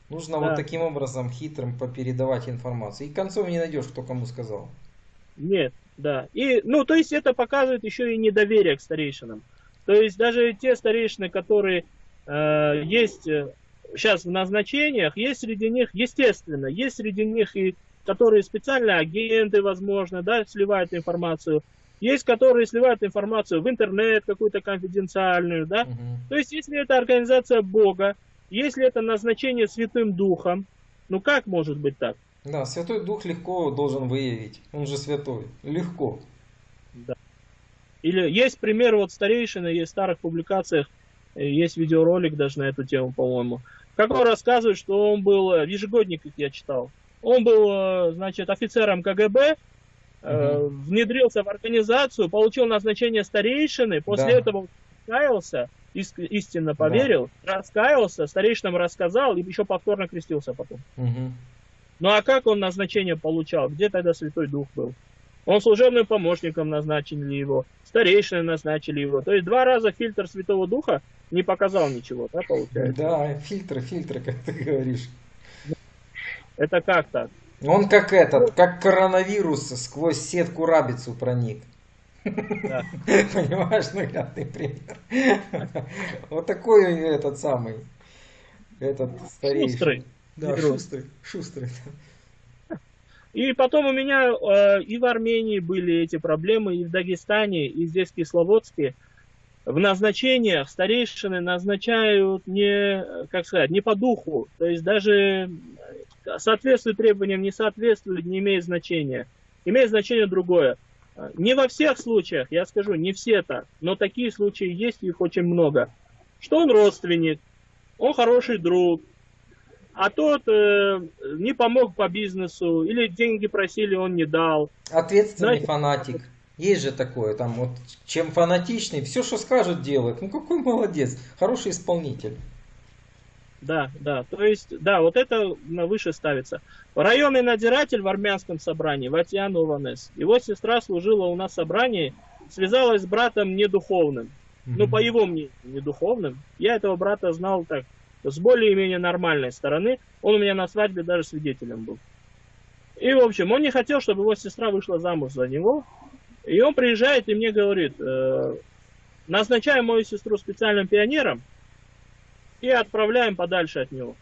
Нужно да. вот таким образом хитрым попередавать информацию. И концов не найдешь, кто кому сказал. Нет, да. И, ну, то есть это показывает еще и недоверие к старейшинам. То есть даже те старейшины, которые э, есть сейчас э, в назначениях, есть среди них, естественно, есть среди них и которые специальные агенты, возможно, да, сливают информацию. Есть, которые сливают информацию в интернет, какую-то конфиденциальную, да. Угу. То есть, если это организация Бога, если это назначение Святым Духом, ну как может быть так? Да, Святой Дух легко должен выявить. Он же святой. Легко. Да. Или есть пример вот старейшины, есть в старых публикациях, э, есть видеоролик даже на эту тему, по-моему. Как он рассказывает, что он был, в э, ежегодниках я читал, он был, э, значит, офицером КГБ, угу. внедрился в организацию, получил назначение старейшины, после да. этого раскаялся, истинно поверил, да. раскаялся, старейшинам рассказал и еще повторно крестился потом. Угу. Ну а как он назначение получал? Где тогда Святой Дух был? Он служебным помощником назначили его, старейшины назначили его. То есть два раза фильтр Святого Духа не показал ничего, да, получается? Да, фильтр, фильтр, как ты говоришь. Это как так? Он как этот, как коронавирус сквозь сетку рабицу проник. Да. Понимаешь, наглядный пример. Вот такой этот самый, этот старейший. Шустрый. Да, шустрый, шустрый. И потом у меня э, и в Армении были эти проблемы, и в Дагестане, и здесь в Кисловодске. В назначениях старейшины назначают не, как сказать, не по духу. То есть даже соответствует требованиям, не соответствует, не имеет значения. Имеет значение другое. Не во всех случаях, я скажу, не все так, но такие случаи есть, их очень много. Что он родственник, он хороший друг, а тот э, не помог по бизнесу, или деньги просили, он не дал. Ответственный Знаете, фанатик. Есть же такое, там вот, чем фанатичный, все, что скажет, делает. Ну какой молодец, хороший исполнитель. Да, да, то есть, да, вот это на выше ставится. Районный надзиратель в армянском собрании, Ватьян Ованес. Его сестра служила у нас в собрании, связалась с братом недуховным. Mm-hmm. Ну, по его мнению, недуховным. Я этого брата знал так, с более-менее нормальной стороны. Он у меня на свадьбе даже свидетелем был. И, в общем, он не хотел, чтобы его сестра вышла замуж за него. И он приезжает и мне говорит, э, назначаем мою сестру специальным пионером и отправляем подальше от него.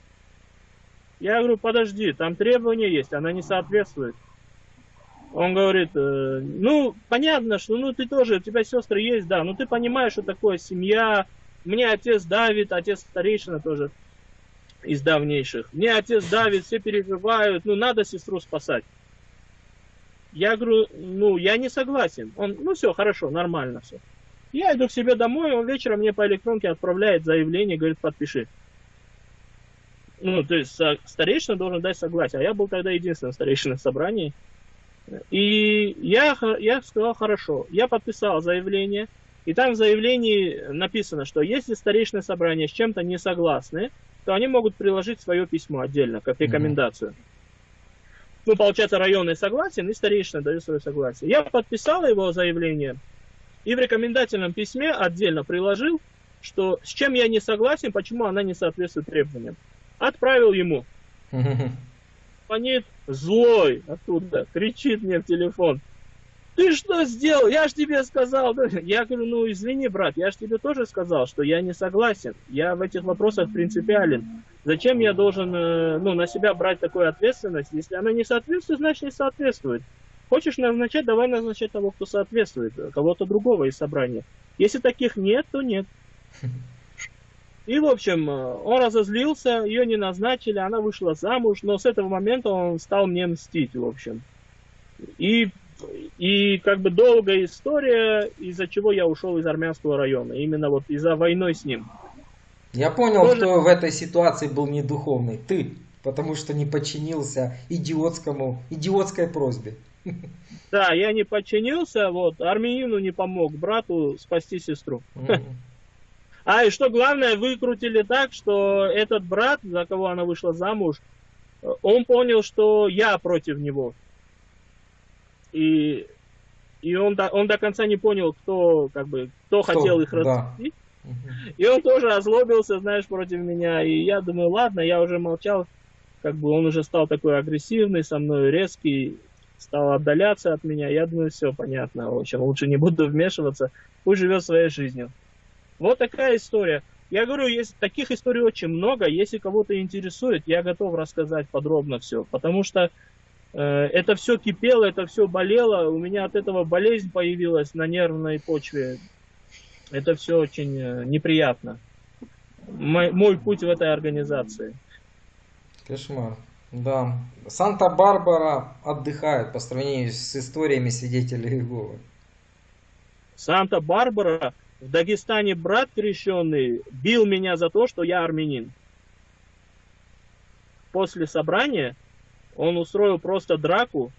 Я говорю, подожди, там требования есть, она не соответствует. Он говорит, э, ну, понятно, что ну ты тоже, у тебя сестры есть, да, но ты понимаешь, что такое семья, мне отец давит, отец старейшина тоже из давнейших. Мне отец давит, все переживают, ну надо сестру спасать. Я говорю, ну я не согласен. Он, ну все, хорошо, нормально все. Я иду к себе домой, он вечером мне по электронке отправляет заявление, говорит, подпиши. Ну, то есть старейшина должен дать согласие. А я был тогда единственным старейшиной в собрании. И я, я сказал, хорошо. Я подписал заявление. И там в заявлении написано, что если старейшины собрания с чем-то не согласны, то они могут приложить свое письмо отдельно, как рекомендацию. Mm-hmm. Ну, получается, районный согласен, и старейшина дает свое согласие. Я подписал его заявление, и в рекомендательном письме отдельно приложил, что с чем я не согласен, почему она не соответствует требованиям. Отправил ему. Звонит злой оттуда, кричит мне в телефон ты что сделал? Я же тебе сказал. Я говорю, ну извини, брат, я же тебе тоже сказал, что я не согласен. Я в этих вопросах принципиален. Зачем я должен э, ну, на себя брать такую ответственность? Если она не соответствует, значит не соответствует. Хочешь назначать, давай назначать того, кто соответствует, кого-то другого из собрания. Если таких нет, то нет. И, в общем, он разозлился, ее не назначили, она вышла замуж, но с этого момента он стал мне мстить, в общем. И, и как бы долгая история, из-за чего я ушел из армянского района, именно вот из-за войны с ним. Я понял, Тоже... кто в этой ситуации был не духовный. Ты, потому что не подчинился идиотскому, идиотской просьбе. Да, я не подчинился, вот, армянину не помог брату спасти сестру. А и что главное, выкрутили так, что этот брат, за кого она вышла замуж, он понял, что я против него. И, и он, до, он до конца не понял, кто, как бы, кто, кто? хотел их развести. Да. И он тоже озлобился, знаешь, против меня. И я думаю, ладно, я уже молчал. Как бы он уже стал такой агрессивный со мной, резкий стал отдаляться от меня. Я думаю, все понятно. В общем, лучше не буду вмешиваться. Пусть живет своей жизнью. Вот такая история. Я говорю, есть таких историй очень много. Если кого-то интересует, я готов рассказать подробно все. Потому что это все кипело, это все болело. У меня от этого болезнь появилась на нервной почве. Это все очень э, неприятно. Мой, мой путь в этой организации. Кошмар. Да. Санта-Барбара отдыхает по сравнению с историями свидетелей Иеговы. Санта-Барбара, в Дагестане брат крещенный бил меня за то, что я армянин. После собрания он устроил просто драку.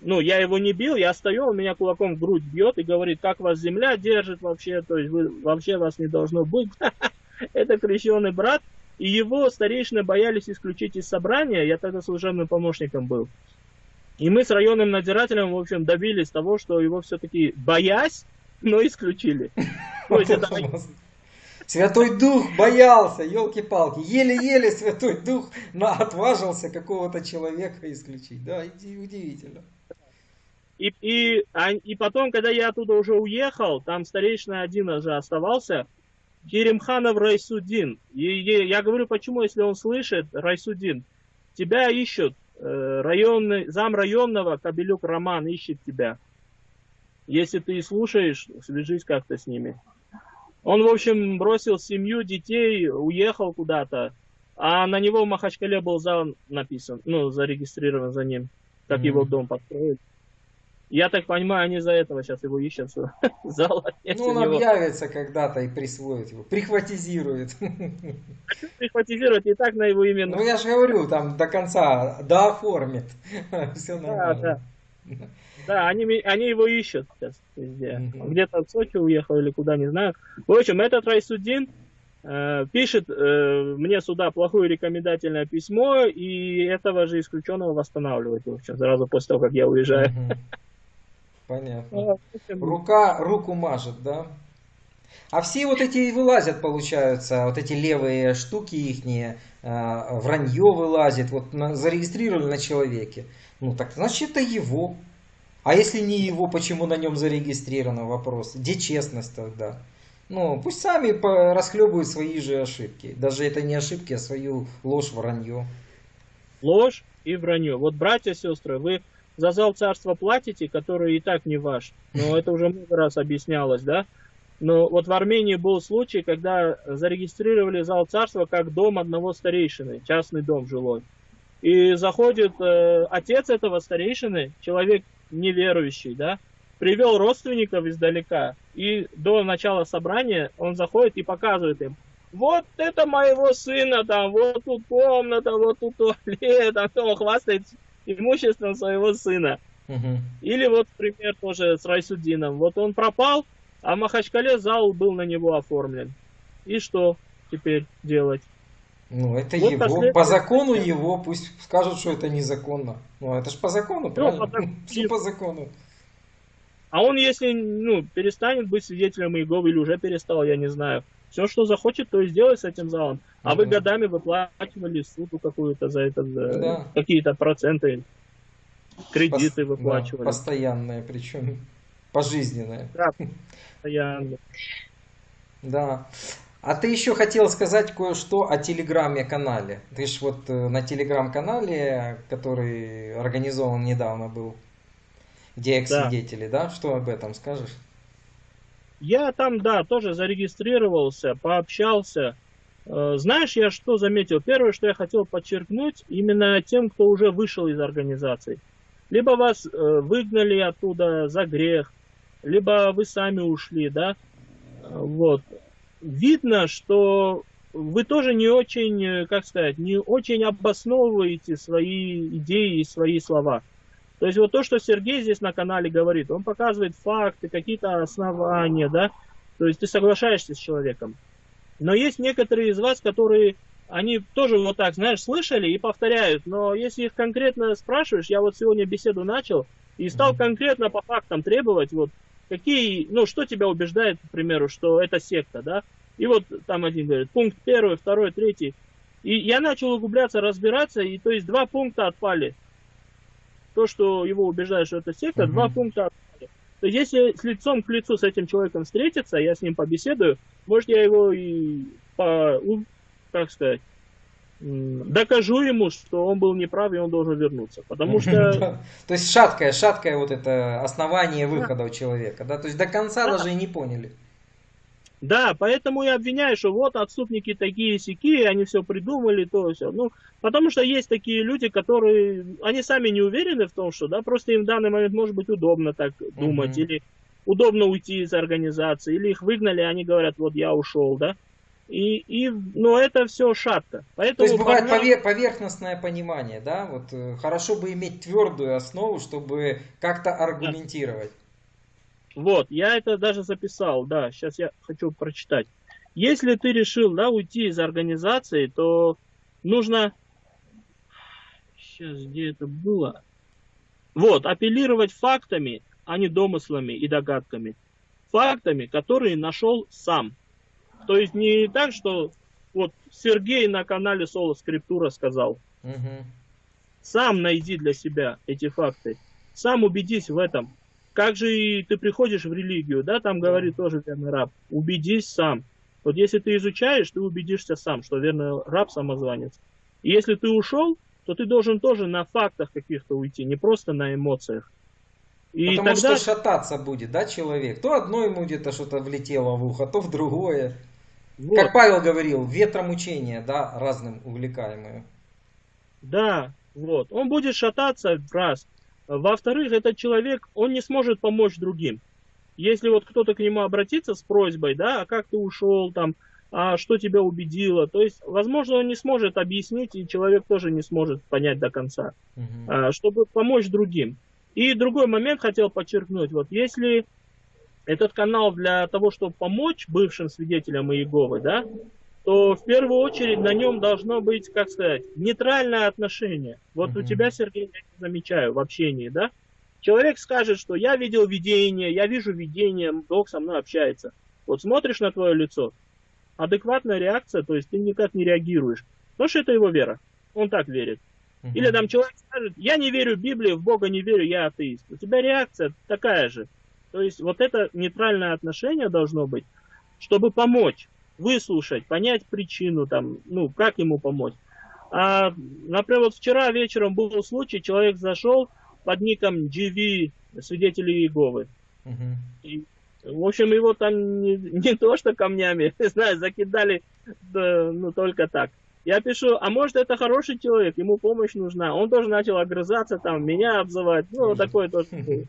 Ну, я его не бил, я стою, он меня кулаком в грудь бьет и говорит, как вас земля держит вообще, то есть вы, вообще вас не должно быть. Это крещенный брат, и его старейшины боялись исключить из собрания, я тогда служебным помощником был. И мы с районным надзирателем, в общем, добились того, что его все-таки боясь, но исключили. Святой Дух боялся, елки-палки. Еле-еле Святой Дух отважился какого-то человека исключить. Да, удивительно. И, и, а, и потом, когда я оттуда уже уехал, там старейшина один уже оставался, Керимханов Райсудин. И, и, я говорю, почему, если он слышит, Райсудин, тебя ищут, э, районный, зам районного Кабелюк Роман ищет тебя. Если ты слушаешь, свяжись как-то с ними. Он, в общем, бросил семью, детей, уехал куда-то, а на него в Махачкале был зал написан, ну, зарегистрирован за ним, как mm-hmm. его дом построить. Я так понимаю, они за этого сейчас его ищут. Зал ну, он него. объявится когда-то и присвоит его, прихватизирует. Прихватизирует и так на его имя. Ну, я же говорю, там до конца, дооформит. Все нормально. Да, да. Да, они, они его ищут сейчас везде. Mm-hmm. Где-то в Сочи уехал или куда, не знаю. В общем, этот Райсудин э, пишет э, мне сюда плохое рекомендательное письмо, и этого же исключенного восстанавливает, в общем, сразу после того, как я уезжаю. Mm-hmm. Понятно. Рука руку мажет, да? А все вот эти вылазят, получаются, вот эти левые штуки ихние, э, вранье вылазит, вот на, зарегистрировали на человеке. Ну так значит это его. А если не его, почему на нем зарегистрировано вопрос? Где честность тогда? Ну, пусть сами расхлебывают свои же ошибки. Даже это не ошибки, а свою ложь, вранье. Ложь и вранье. Вот, братья, сестры, вы за зал царства платите, который и так не ваш. Но это уже много раз объяснялось, да? Но вот в Армении был случай, когда зарегистрировали зал царства как дом одного старейшины, частный дом жилой. И заходит э, отец этого старейшины, человек неверующий, да, привел родственников издалека. И до начала собрания он заходит и показывает им, вот это моего сына, там, вот тут комната, вот тут туалет, а то он хвастает имуществом своего сына. Угу. Или вот пример тоже с Райсудином. Вот он пропал, а в Махачкале зал был на него оформлен. И что теперь делать? Ну, это вот его. Последний... По закону его, пусть скажут, что это незаконно. Ну, это же по закону, ну, правильно? По... Все по закону. А он, если ну, перестанет быть свидетелем Иеговы или уже перестал, я не знаю. Все, что захочет, то и сделает с этим залом. А вы годами выплачивали суду какую-то за это, за да. какие-то проценты, кредиты Пос... выплачивали. Да, постоянные, причем пожизненные. Да, постоянно. Да. А ты еще хотел сказать кое-что о телеграме-канале. Ты же вот э, на телеграм-канале, который организован недавно был, где экс-свидетели, да. да? Что об этом скажешь? Я там, да, тоже зарегистрировался, пообщался. Э, знаешь, я что заметил? Первое, что я хотел подчеркнуть, именно тем, кто уже вышел из организации. Либо вас э, выгнали оттуда за грех, либо вы сами ушли, да. Вот. Видно, что вы тоже не очень, э, как сказать, не очень обосновываете свои идеи и свои слова. То есть вот то, что Сергей здесь на канале говорит, он показывает факты, какие-то основания, да, то есть ты соглашаешься с человеком. Но есть некоторые из вас, которые, они тоже вот так, знаешь, слышали и повторяют, но если их конкретно спрашиваешь, я вот сегодня беседу начал и стал конкретно по фактам требовать, вот, какие, ну, что тебя убеждает, к примеру, что это секта, да, и вот там один говорит, пункт первый, второй, третий. И я начал углубляться, разбираться, и то есть два пункта отпали. То, что его убеждает, что это секта, угу. два пункта отпали. То есть если с лицом к лицу с этим человеком встретиться, я с ним побеседую, может я его и по, как сказать, докажу ему, что он был неправ и он должен вернуться. Потому что... То есть шаткое, шаткое вот это основание выхода у человека, да? То есть до конца даже и не поняли. Да, поэтому я обвиняю, что вот отступники такие сики, они все придумали, то все. Ну, потому что есть такие люди, которые, они сами не уверены в том, что, да, просто им в данный момент может быть удобно так думать, или удобно уйти из организации, или их выгнали, они говорят, вот я ушел, да. И, и, но это все шатко. Поэтому То есть бывает парням... поверхностное понимание, да? Вот э, хорошо бы иметь твердую основу, чтобы как-то аргументировать. Вот, я это даже записал, да, сейчас я хочу прочитать. Если ты решил, да, уйти из организации, то нужно... Сейчас, где это было? Вот, апеллировать фактами, а не домыслами и догадками. Фактами, которые нашел сам. То есть не так, что вот Сергей на канале Соло Скриптура сказал. Угу. Сам найди для себя эти факты. Сам убедись в этом. Как же и ты приходишь в религию, да, там говорит тоже верный раб, убедись сам. Вот если ты изучаешь, ты убедишься сам, что верный раб самозванец. И если ты ушел, то ты должен тоже на фактах каких-то уйти, не просто на эмоциях. И Потому тогда... что шататься будет, да, человек? То одно ему где-то что-то влетело в ухо, то в другое. Вот. Как Павел говорил, ветром учения, да, разным увлекаемые. Да, вот. Он будет шататься раз. Во-вторых, этот человек, он не сможет помочь другим. Если вот кто-то к нему обратится с просьбой, да, а как ты ушел там, а что тебя убедило, то есть, возможно, он не сможет объяснить, и человек тоже не сможет понять до конца, угу. чтобы помочь другим. И другой момент хотел подчеркнуть, вот если этот канал для того, чтобы помочь бывшим свидетелям Иеговы, да, то в первую очередь на нем должно быть, как сказать, нейтральное отношение. Вот угу. у тебя, Сергей, я замечаю в общении, да? Человек скажет, что я видел видение, я вижу видение, Бог со мной общается. Вот смотришь на твое лицо, адекватная реакция, то есть ты никак не реагируешь. Потому что это его вера. Он так верит. Угу. Или там человек скажет, я не верю в Библию, в Бога не верю, я атеист. У тебя реакция такая же. То есть вот это нейтральное отношение должно быть, чтобы помочь выслушать, понять причину, там, ну, как ему помочь. А, например, вот вчера вечером был случай, человек зашел под ником GV свидетели Иеговы. Uh-huh. И, в общем, его там не, не то что камнями, знаю, закидали, да, ну, только так. Я пишу, а может это хороший человек, ему помощь нужна. Он тоже начал огрызаться, там, меня обзывать, ну, вот такое тоже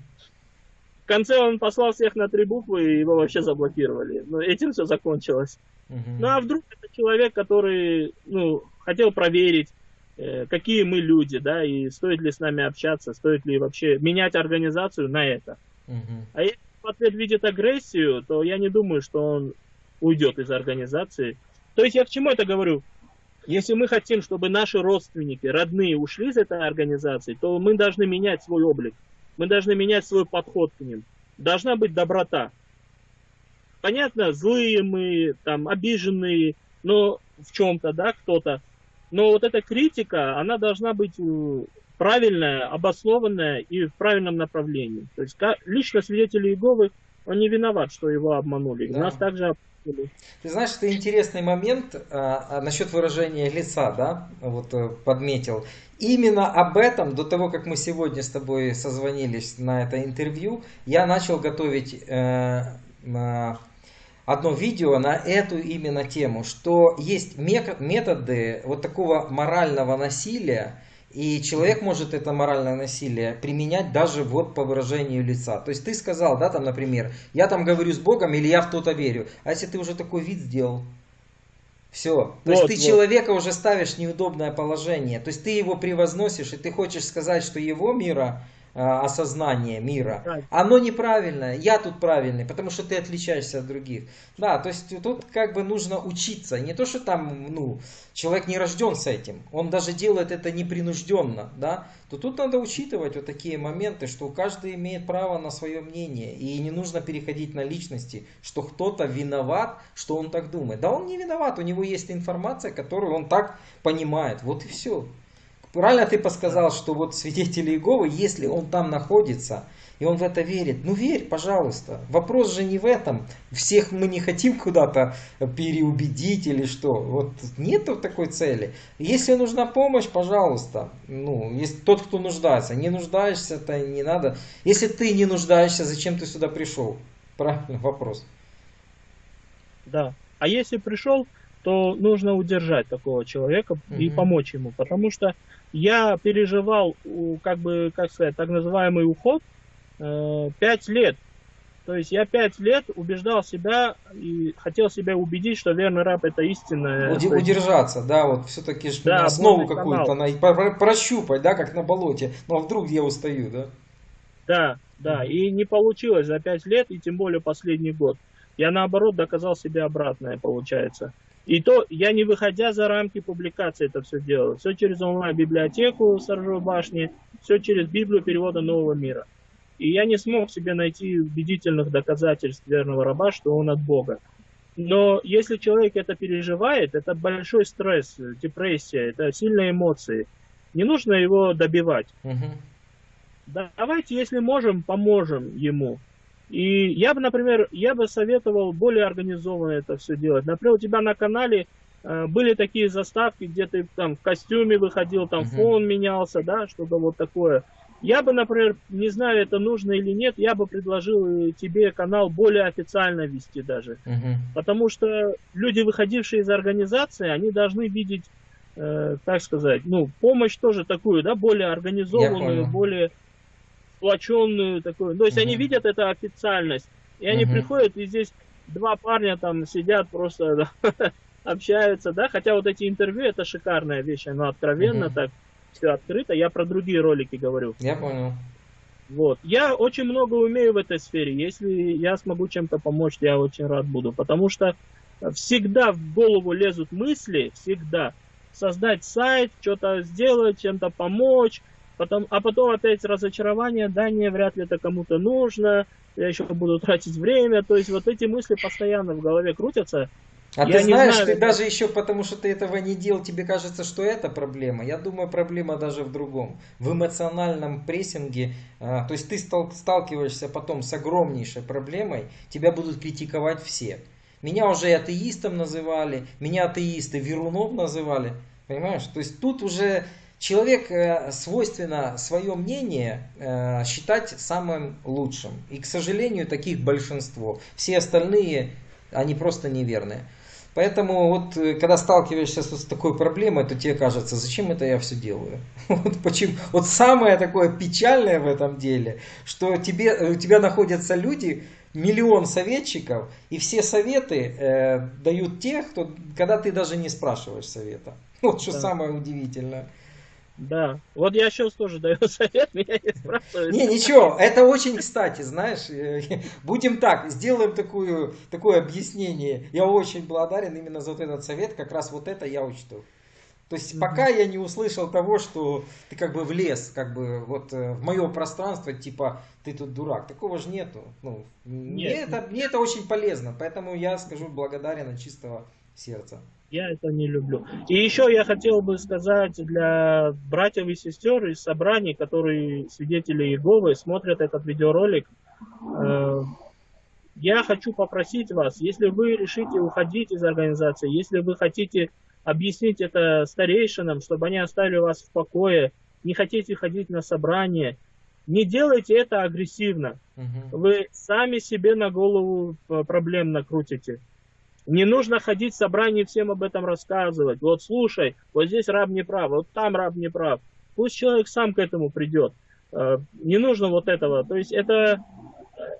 конце он послал всех на три буквы, и его вообще заблокировали. Но этим все закончилось. Угу. Ну а вдруг это человек, который ну, хотел проверить, э, какие мы люди, да, и стоит ли с нами общаться, стоит ли вообще менять организацию на это. Угу. А если в ответ видит агрессию, то я не думаю, что он уйдет из организации. То есть я к чему это говорю? Если мы хотим, чтобы наши родственники, родные ушли из этой организации, то мы должны менять свой облик, мы должны менять свой подход к ним. Должна быть доброта понятно, злые мы, там, обиженные, но в чем-то, да, кто-то. Но вот эта критика, она должна быть э, правильная, обоснованная и в правильном направлении. То есть лично свидетели Иеговы, он не виноват, что его обманули. Да. Нас также. Ты знаешь, это интересный момент а, а, насчет выражения лица, да, вот э, подметил. Именно об этом, до того, как мы сегодня с тобой созвонились на это интервью, я начал готовить э, одно видео на эту именно тему, что есть методы вот такого морального насилия, и человек может это моральное насилие применять даже вот по выражению лица. То есть ты сказал, да, там, например, я там говорю с Богом или я в то-то верю. А если ты уже такой вид сделал, все. То вот, есть ты вот. человека уже ставишь в неудобное положение. То есть ты его превозносишь, и ты хочешь сказать, что его мира осознание мира, оно неправильное, я тут правильный, потому что ты отличаешься от других. Да, то есть тут как бы нужно учиться, не то, что там, ну, человек не рожден с этим, он даже делает это непринужденно, да, то тут надо учитывать вот такие моменты, что каждый имеет право на свое мнение, и не нужно переходить на личности, что кто-то виноват, что он так думает. Да он не виноват, у него есть информация, которую он так понимает, вот и все. Правильно ты подсказал, что вот свидетели Иеговы, если он там находится, и он в это верит, ну верь, пожалуйста. Вопрос же не в этом. Всех мы не хотим куда-то переубедить или что. Вот нет такой цели. Если нужна помощь, пожалуйста. Ну, если тот, кто нуждается. Не нуждаешься, то не надо. Если ты не нуждаешься, зачем ты сюда пришел? Правильно, вопрос. Да. А если пришел, то нужно удержать такого человека угу. и помочь ему. Потому что я переживал, как бы, как сказать, так называемый уход э, пять лет. То есть я пять лет убеждал себя и хотел себя убедить, что верный раб это истинное. Уд- удержаться, да, вот все-таки да, основу какую-то на, прощупать, да, как на болоте. Но ну, а вдруг я устаю, да? Да, да. И не получилось за пять лет, и тем более последний год. Я наоборот доказал себе обратное, получается. И то я не выходя за рамки публикации это все делал. Все через онлайн-библиотеку Сторожевой башни, все через Библию перевода Нового мира. И я не смог себе найти убедительных доказательств верного раба, что он от Бога. Но если человек это переживает, это большой стресс, депрессия, это сильные эмоции. Не нужно его добивать. Угу. Давайте, если можем, поможем ему. И я бы, например, я бы советовал более организованно это все делать. Например, у тебя на канале э, были такие заставки, где ты там в костюме выходил, там uh-huh. фон менялся, да, что-то вот такое. Я бы, например, не знаю, это нужно или нет, я бы предложил тебе канал более официально вести даже. Uh-huh. Потому что люди, выходившие из организации, они должны видеть, э, так сказать, ну, помощь тоже такую, да, более организованную, более сплоченную такую. То есть угу. они видят это официальность. И они угу. приходят, и здесь два парня там сидят просто общаются, да, хотя вот эти интервью это шикарная вещь, оно откровенно угу. так все открыто. Я про другие ролики говорю. Я понял. Вот. Я очень много умею в этой сфере. Если я смогу чем-то помочь, я очень рад буду. Потому что всегда в голову лезут мысли, всегда. Создать сайт, что-то сделать, чем-то помочь, Потом, а потом опять разочарование, да, не, вряд ли это кому-то нужно, я еще буду тратить время. То есть вот эти мысли постоянно в голове крутятся. А я ты знаешь, знаю, ты это... даже еще потому, что ты этого не делал, тебе кажется, что это проблема. Я думаю, проблема даже в другом. В эмоциональном прессинге, а, то есть ты сталкиваешься потом с огромнейшей проблемой, тебя будут критиковать все. Меня уже атеистом называли, меня атеисты Верунов называли. Понимаешь? То есть тут уже Человек э, свойственно свое мнение э, считать самым лучшим. И, к сожалению, таких большинство. Все остальные, они просто неверные. Поэтому вот э, когда сталкиваешься с такой проблемой, то тебе кажется, зачем это я все делаю? Вот, почему? вот самое такое печальное в этом деле, что тебе, у тебя находятся люди, миллион советчиков, и все советы э, дают те, кто, когда ты даже не спрашиваешь совета. Вот что да. самое удивительное. Да, вот я сейчас тоже даю совет, меня не спрашивают. Не, ничего, это очень кстати, знаешь, э, будем так, сделаем такую, такое объяснение. Я очень благодарен именно за вот этот совет, как раз вот это я учту. То есть пока я не услышал того, что ты как бы влез, как бы вот э, в мое пространство, типа ты тут дурак, такого же нету. Ну, Нет. мне, это, мне это очень полезно, поэтому я скажу благодарен от чистого сердца. Я это не люблю. И еще я хотел бы сказать для братьев и сестер из собраний, которые свидетели Иеговы, смотрят этот видеоролик, э, я хочу попросить вас, если вы решите уходить из организации, если вы хотите объяснить это старейшинам, чтобы они оставили вас в покое, не хотите ходить на собрание, Не делайте это агрессивно. Угу. Вы сами себе на голову э, проблем накрутите. Не нужно ходить в собрание и всем об этом рассказывать. Вот слушай, вот здесь раб не прав, вот там раб не прав. Пусть человек сам к этому придет. Э, не нужно вот этого. То есть это,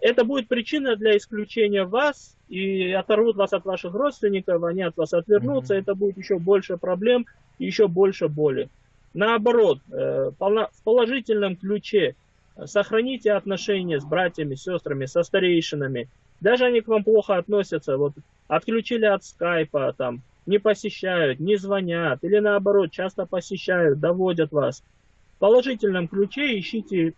это будет причина для исключения вас и оторвут вас от ваших родственников, они от вас отвернутся, mm-hmm. это будет еще больше проблем, еще больше боли. Наоборот, э, в положительном ключе сохраните отношения с братьями, сестрами, со старейшинами. Даже они к вам плохо относятся, вот отключили от скайпа, там, не посещают, не звонят, или наоборот, часто посещают, доводят вас. В положительном ключе ищите,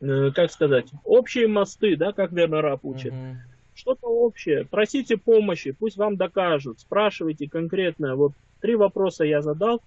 э, как сказать, общие мосты, да, как Вернер учит. Угу. Что-то общее. Просите помощи, пусть вам докажут, спрашивайте конкретно. Вот три вопроса я задал,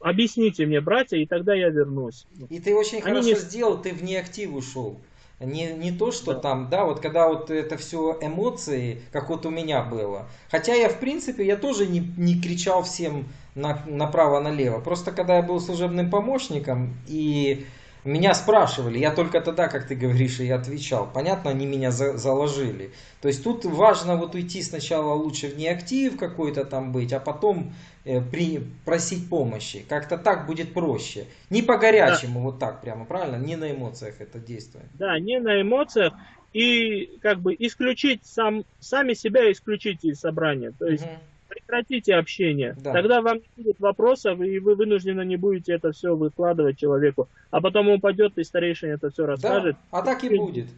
объясните мне, братья, и тогда я вернусь. И ты очень Они хорошо не... сделал, ты вне актив ушел. Не, не то, что да. там, да, вот когда вот это все эмоции, как вот у меня было. Хотя я, в принципе, я тоже не, не кричал всем на, направо-налево. Просто когда я был служебным помощником и меня спрашивали, я только тогда, как ты говоришь, и отвечал. Понятно, они меня за, заложили. То есть тут важно вот уйти сначала лучше в неактив какой-то там быть, а потом э, при, просить помощи. Как-то так будет проще. Не по горячему, да. вот так прямо, правильно? Не на эмоциях это действует. Да, не на эмоциях. И как бы исключить сам, сами себя исключить из собрания. То есть угу прекратите общение. Да. Тогда вам не будет вопросов, и вы вынуждены не будете это все выкладывать человеку. А потом он пойдет, и старейшина это все расскажет. Да, а так и будет.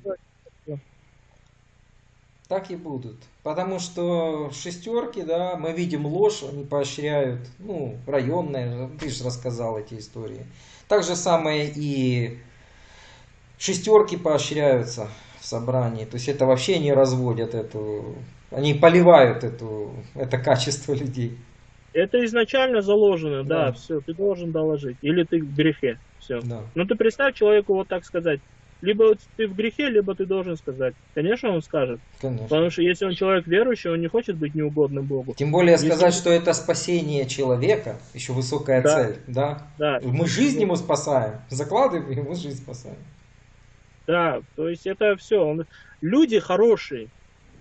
Так и будут. Потому что шестерки, да, мы видим ложь, они поощряют, ну, районные, ты же рассказал эти истории. Так же самое и шестерки поощряются в собрании. То есть это вообще не разводят эту они поливают эту, это качество людей. Это изначально заложено, да, да все, ты должен доложить. Или ты в грехе, все. Да. Ну ты представь человеку вот так сказать. Либо ты в грехе, либо ты должен сказать. Конечно, он скажет. Конечно. Потому что если он человек верующий, он не хочет быть неугодным Богу. Тем более если... сказать, что это спасение человека, еще высокая да. цель, да? Да. Мы жизнь ему спасаем, закладываем, ему жизнь спасаем. Да, то есть это все. Он... Люди хорошие,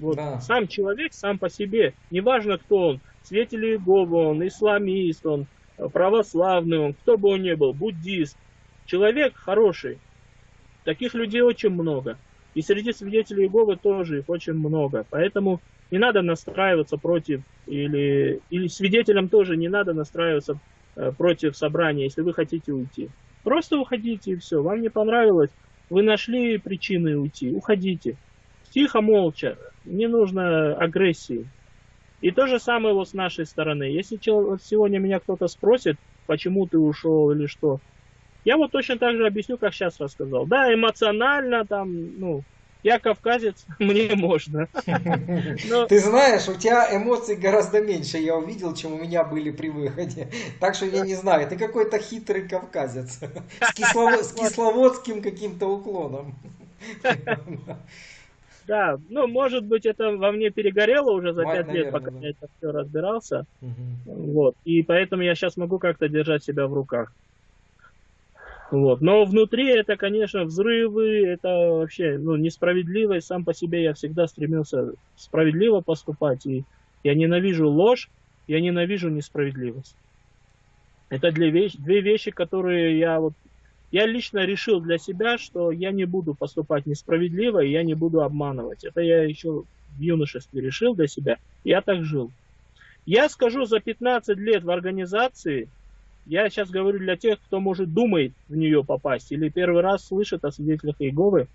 вот да. сам человек сам по себе, неважно кто он, свидетель Иеговы он, исламист он, православный он, кто бы он ни был, буддист, человек хороший. Таких людей очень много. И среди свидетелей Иеговы тоже их очень много. Поэтому не надо настраиваться против, или, или свидетелям тоже не надо настраиваться э, против собрания, если вы хотите уйти. Просто уходите и все. Вам не понравилось, вы нашли причины уйти, уходите. Тихо, молча, не нужно агрессии. И то же самое вот с нашей стороны. Если сегодня меня кто-то спросит, почему ты ушел или что, я вот точно так же объясню, как сейчас рассказал. Да, эмоционально там, ну, я кавказец, мне можно. Но... Ты знаешь, у тебя эмоций гораздо меньше я увидел, чем у меня были при выходе. Так что я не знаю, ты какой-то хитрый кавказец. С кисловодским каким-то уклоном. Да, ну, может быть, это во мне перегорело уже за пять лет, пока да. я это все разбирался. Угу. Вот. И поэтому я сейчас могу как-то держать себя в руках. Вот. Но внутри это, конечно, взрывы, это вообще ну, несправедливость. Сам по себе я всегда стремился справедливо поступать. И я ненавижу ложь, я ненавижу несправедливость. Это две вещи, две вещи, которые я вот я лично решил для себя, что я не буду поступать несправедливо, и я не буду обманывать. Это я еще в юношестве решил для себя. Я так жил. Я скажу, за 15 лет в организации, я сейчас говорю для тех, кто, может, думает в нее попасть, или первый раз слышит о свидетелях Иеговы,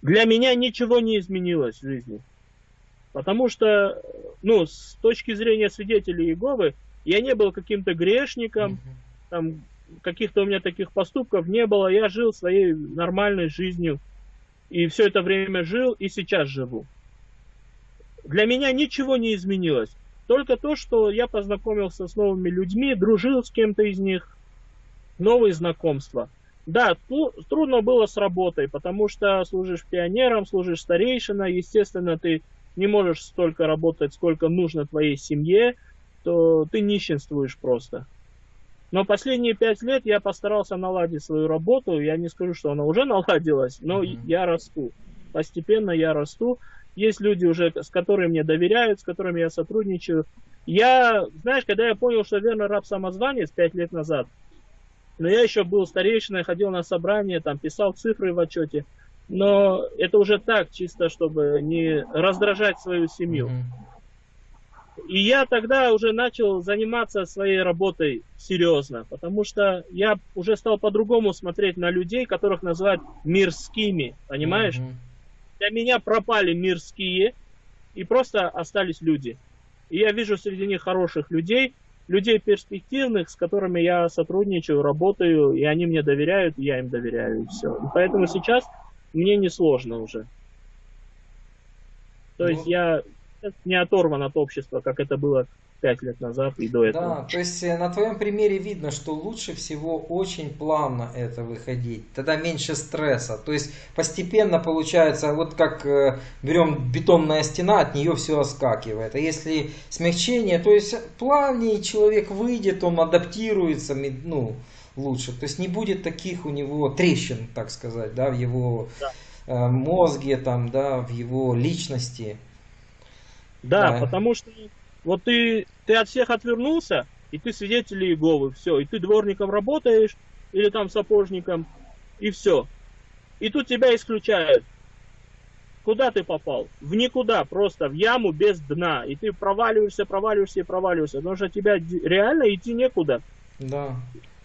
для меня ничего не изменилось в жизни. Потому что, ну, с точки зрения свидетелей Иеговы, я не был каким-то грешником, там, каких-то у меня таких поступков не было. Я жил своей нормальной жизнью. И все это время жил, и сейчас живу. Для меня ничего не изменилось. Только то, что я познакомился с новыми людьми, дружил с кем-то из них, новые знакомства. Да, трудно было с работой, потому что служишь пионером, служишь старейшина, естественно, ты не можешь столько работать, сколько нужно твоей семье, то ты нищенствуешь просто. Но последние пять лет я постарался наладить свою работу. Я не скажу, что она уже наладилась, но mm-hmm. я расту. Постепенно я расту. Есть люди уже, с которыми мне доверяют, с которыми я сотрудничаю. Я, знаешь, когда я понял, что верно раб самозванец пять лет назад, но я еще был старейшиной, ходил на собрание, там писал цифры в отчете. Но это уже так, чисто, чтобы не раздражать свою семью. И я тогда уже начал заниматься своей работой серьезно, потому что я уже стал по-другому смотреть на людей, которых называют мирскими, понимаешь? Mm-hmm. Для меня пропали мирские, и просто остались люди. И я вижу среди них хороших людей, людей перспективных, с которыми я сотрудничаю, работаю, и они мне доверяют, и я им доверяю, и все. И поэтому сейчас мне не сложно уже. То ну, есть я не оторван от общества, как это было пять лет назад и до этого. Да, то есть э, на твоем примере видно, что лучше всего очень плавно это выходить, тогда меньше стресса. То есть постепенно получается, вот как э, берем бетонная стена, от нее все оскакивает. А если смягчение, то есть плавнее человек выйдет, он адаптируется, ну, лучше. То есть не будет таких у него трещин, так сказать, да, в его да. Э, мозге, там, да, в его личности. Да, да, потому что вот ты, ты от всех отвернулся, и ты свидетель Иеговы, все, и ты дворником работаешь, или там сапожником, и все. И тут тебя исключают. Куда ты попал? В никуда, просто в яму без дна. И ты проваливаешься, проваливаешься и проваливаешься. Потому что тебя реально идти некуда. Да.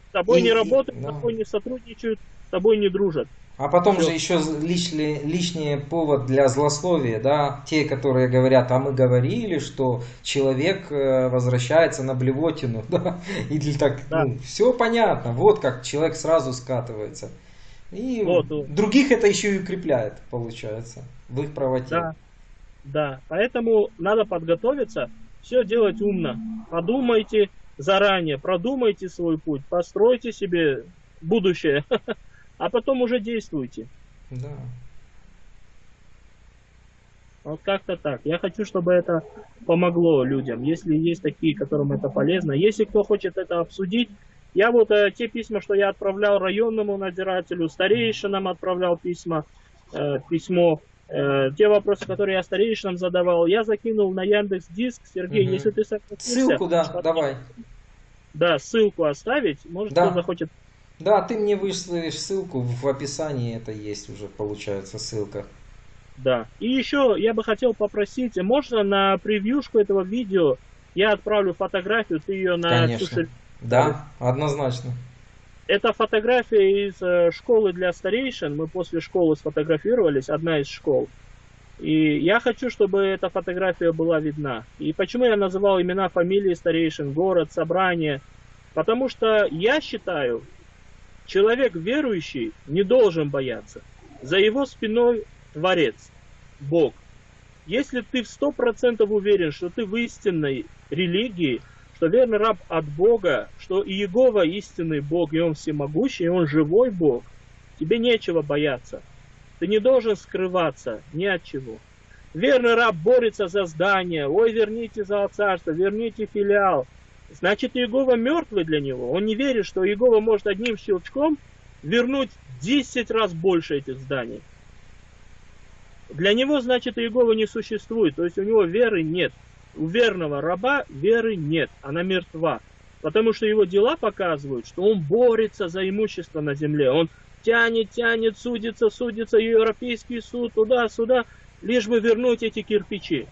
С тобой и, не работают, да. с тобой не сотрудничают, с тобой не дружат. А потом Все. же еще лишний, лишний повод для злословия, да, те, которые говорят, а мы говорили, что человек э, возвращается на блевотину, да, или так, да. ну, все понятно, вот как человек сразу скатывается. И вот, других это еще и укрепляет, получается, в их правоте. Да, да, поэтому надо подготовиться, все делать умно, подумайте заранее, продумайте свой путь, постройте себе будущее. а потом уже действуйте. Да. Вот как-то так. Я хочу, чтобы это помогло людям. Если есть такие, которым это полезно. Если кто хочет это обсудить, я вот э, те письма, что я отправлял районному надзирателю, старейшинам отправлял письма, э, письмо, э, те вопросы, которые я старейшинам задавал, я закинул на Яндекс Диск. Сергей, угу. если ты согласишься... Ссылку, да, давай. Да, ссылку оставить. Может, да. кто захочет да, ты мне вышлешь ссылку, в описании это есть уже, получается, ссылка. Да. И еще я бы хотел попросить, можно на превьюшку этого видео я отправлю фотографию, ты ее на Конечно. Да, однозначно. Это фотография из э, школы для старейшин. Мы после школы сфотографировались, одна из школ. И я хочу, чтобы эта фотография была видна. И почему я называл имена, фамилии старейшин, город, собрание? Потому что я считаю, Человек верующий не должен бояться. За его спиной Творец, Бог. Если ты в сто процентов уверен, что ты в истинной религии, что верный раб от Бога, что Иегова истинный Бог, и Он всемогущий, и Он живой Бог, тебе нечего бояться. Ты не должен скрываться ни от чего. Верный раб борется за здание. Ой, верните за царство, верните филиал. Значит, Иегова мертвый для него. Он не верит, что Иегова может одним щелчком вернуть 10 раз больше этих зданий. Для него, значит, Иегова не существует. То есть у него веры нет. У верного раба веры нет. Она мертва. Потому что его дела показывают, что он борется за имущество на земле. Он тянет, тянет, судится, судится, Европейский суд, туда-сюда, лишь бы вернуть эти кирпичи.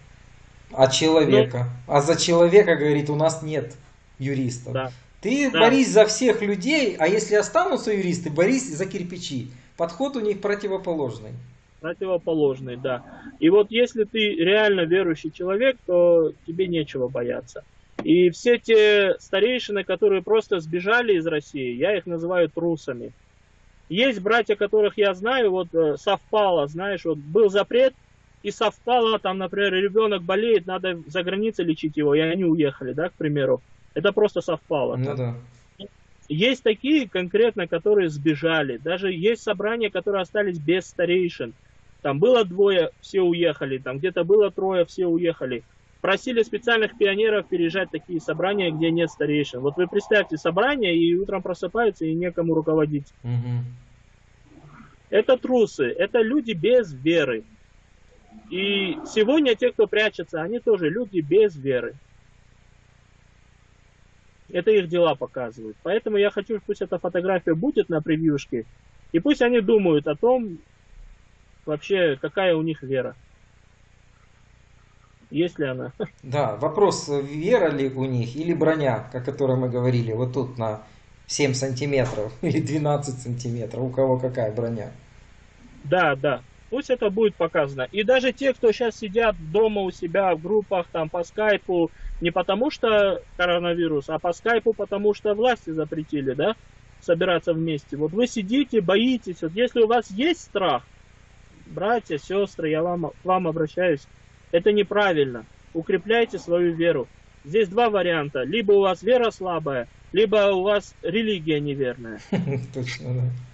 А человека? Но... А за человека, говорит, у нас нет юристов. Да. Ты да. борись за всех людей, а если останутся юристы, борись за кирпичи. Подход у них противоположный. Противоположный, да. И вот если ты реально верующий человек, то тебе нечего бояться. И все те старейшины, которые просто сбежали из России, я их называю трусами. Есть братья, которых я знаю, вот э, совпало, знаешь, вот был запрет, и совпало, там, например, ребенок болеет, надо за границей лечить его, и они уехали, да, к примеру. Это просто совпало. Ну, да. Есть такие конкретно, которые сбежали. Даже есть собрания, которые остались без старейшин. Там было двое, все уехали. Там где-то было трое, все уехали. просили специальных пионеров переезжать такие собрания, где нет старейшин. Вот вы представьте собрание, и утром просыпаются, и некому руководить. Угу. Это трусы, это люди без веры. И сегодня те, кто прячется, они тоже люди без веры. Это их дела показывают. Поэтому я хочу, пусть эта фотография будет на превьюшке, и пусть они думают о том, вообще, какая у них вера. Есть ли она? Да, вопрос, вера ли у них или броня, о которой мы говорили, вот тут на 7 сантиметров или 12 сантиметров, у кого какая броня. Да, да, пусть это будет показано. И даже те, кто сейчас сидят дома у себя в группах, там по скайпу, не потому что коронавирус, а по скайпу, потому что власти запретили, да, собираться вместе. Вот вы сидите, боитесь, вот если у вас есть страх, братья, сестры, я вам, к вам обращаюсь, это неправильно. Укрепляйте свою веру. Здесь два варианта. Либо у вас вера слабая, либо у вас религия неверная. Точно, да.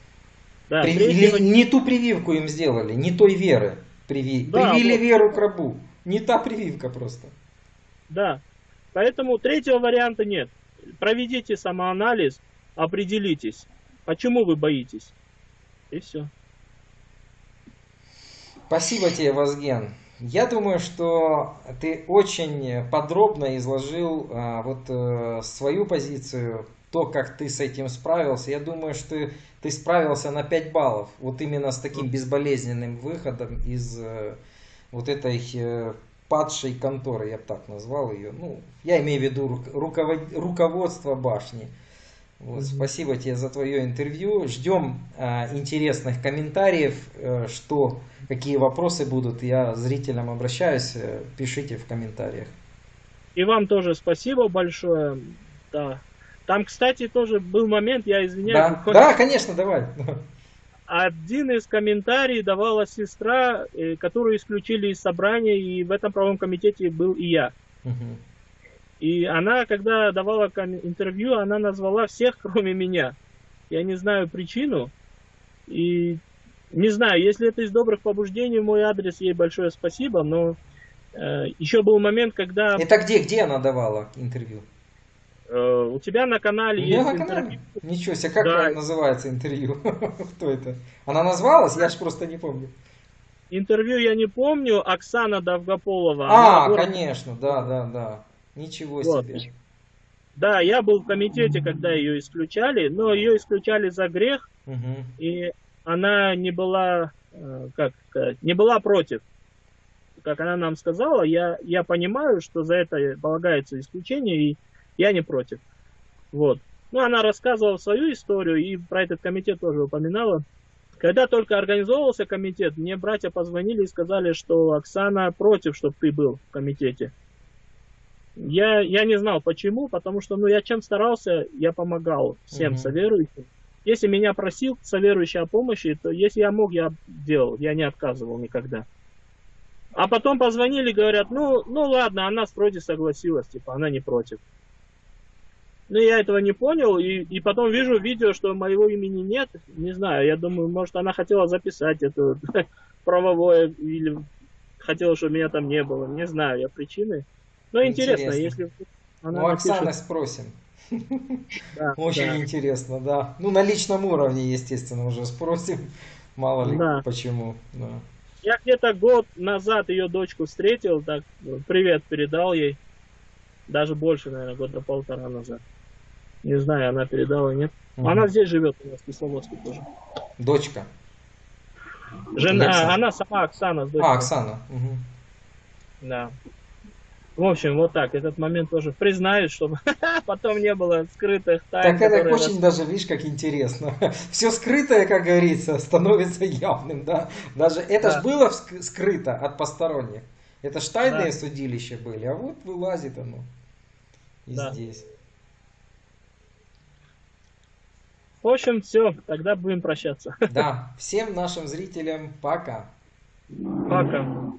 Да При... Не ту прививку им сделали, не той веры. Приви... Да, Привили вот... веру к рабу. Не та прививка просто. Да. Поэтому третьего варианта нет. Проведите самоанализ, определитесь, почему вы боитесь. И все. Спасибо тебе, Вазген. Я думаю, что ты очень подробно изложил а, вот а, свою позицию, то, как ты с этим справился. Я думаю, что ты справился на 5 баллов, вот именно с таким безболезненным выходом из а, вот этой а, падшей конторы, я бы так назвал ее. Ну, я имею в виду руковод... руководство башни. Вот. Спасибо тебе за твое интервью. Ждем э, интересных комментариев, э, что, какие вопросы будут. Я зрителям обращаюсь, э, пишите в комментариях. И вам тоже спасибо большое. Да. Там, кстати, тоже был момент, я извиняюсь. Да, да конечно, давай. Один из комментариев давала сестра, э, которую исключили из собрания, и в этом правом комитете был и я. Угу. И она, когда давала интервью, она назвала всех, кроме меня. Я не знаю причину. И не знаю, если это из добрых побуждений, мой адрес ей большое спасибо, но э, еще был момент, когда... Это где, где она давала интервью? Э, у тебя на канале у есть на интервью. Канале? Ничего себе, как да. называется интервью? Кто это? Она назвалась? Я же просто не помню. Интервью я не помню. Оксана Довгополова. А, конечно, да, да, да. Ничего вот. себе. Да, я был в комитете, когда ее исключали, но ее исключали за грех, угу. и она не была, э, как сказать, не была против. Как она нам сказала, я, я понимаю, что за это полагается исключение, и я не против. Вот. Ну, она рассказывала свою историю, и про этот комитет тоже упоминала. Когда только организовывался комитет, мне братья позвонили и сказали, что Оксана против, чтобы ты был в комитете. Я, я не знал почему, потому что ну, я чем старался, я помогал всем угу. соверующим. Если меня просил соверующий о помощи, то если я мог, я делал, я не отказывал никогда. А потом позвонили, говорят, ну, ну ладно, она вроде согласилась, типа, она не против. Ну, я этого не понял, и, и потом вижу видео, что моего имени нет. Не знаю, я думаю, может, она хотела записать это правовое, или хотела, чтобы меня там не было. Не знаю я причины. Но интересно, интересно если она Ну, напишет... Оксаны спросим. Да, Очень да. интересно, да. Ну, на личном уровне, естественно, уже спросим. Мало ли, да. почему. Да. Я где-то год назад ее дочку встретил, так привет передал ей. Даже больше, наверное, года полтора назад. Не знаю, она передала, нет. Угу. Она здесь живет у нас в Кисловодске тоже. Дочка. Жена, Оксана. она сама Оксана. А, Оксана. Угу. Да. В общем, вот так, этот момент тоже признают, чтобы потом не было скрытых тайн. Так это очень даже, видишь, как интересно. Все скрытое, как говорится, становится явным, да. Даже это да. ж было скрыто от посторонних. Это ж тайные да. судилища были, а вот вылазит оно и да. здесь. В общем, все, тогда будем прощаться. Да, всем нашим зрителям пока. Пока.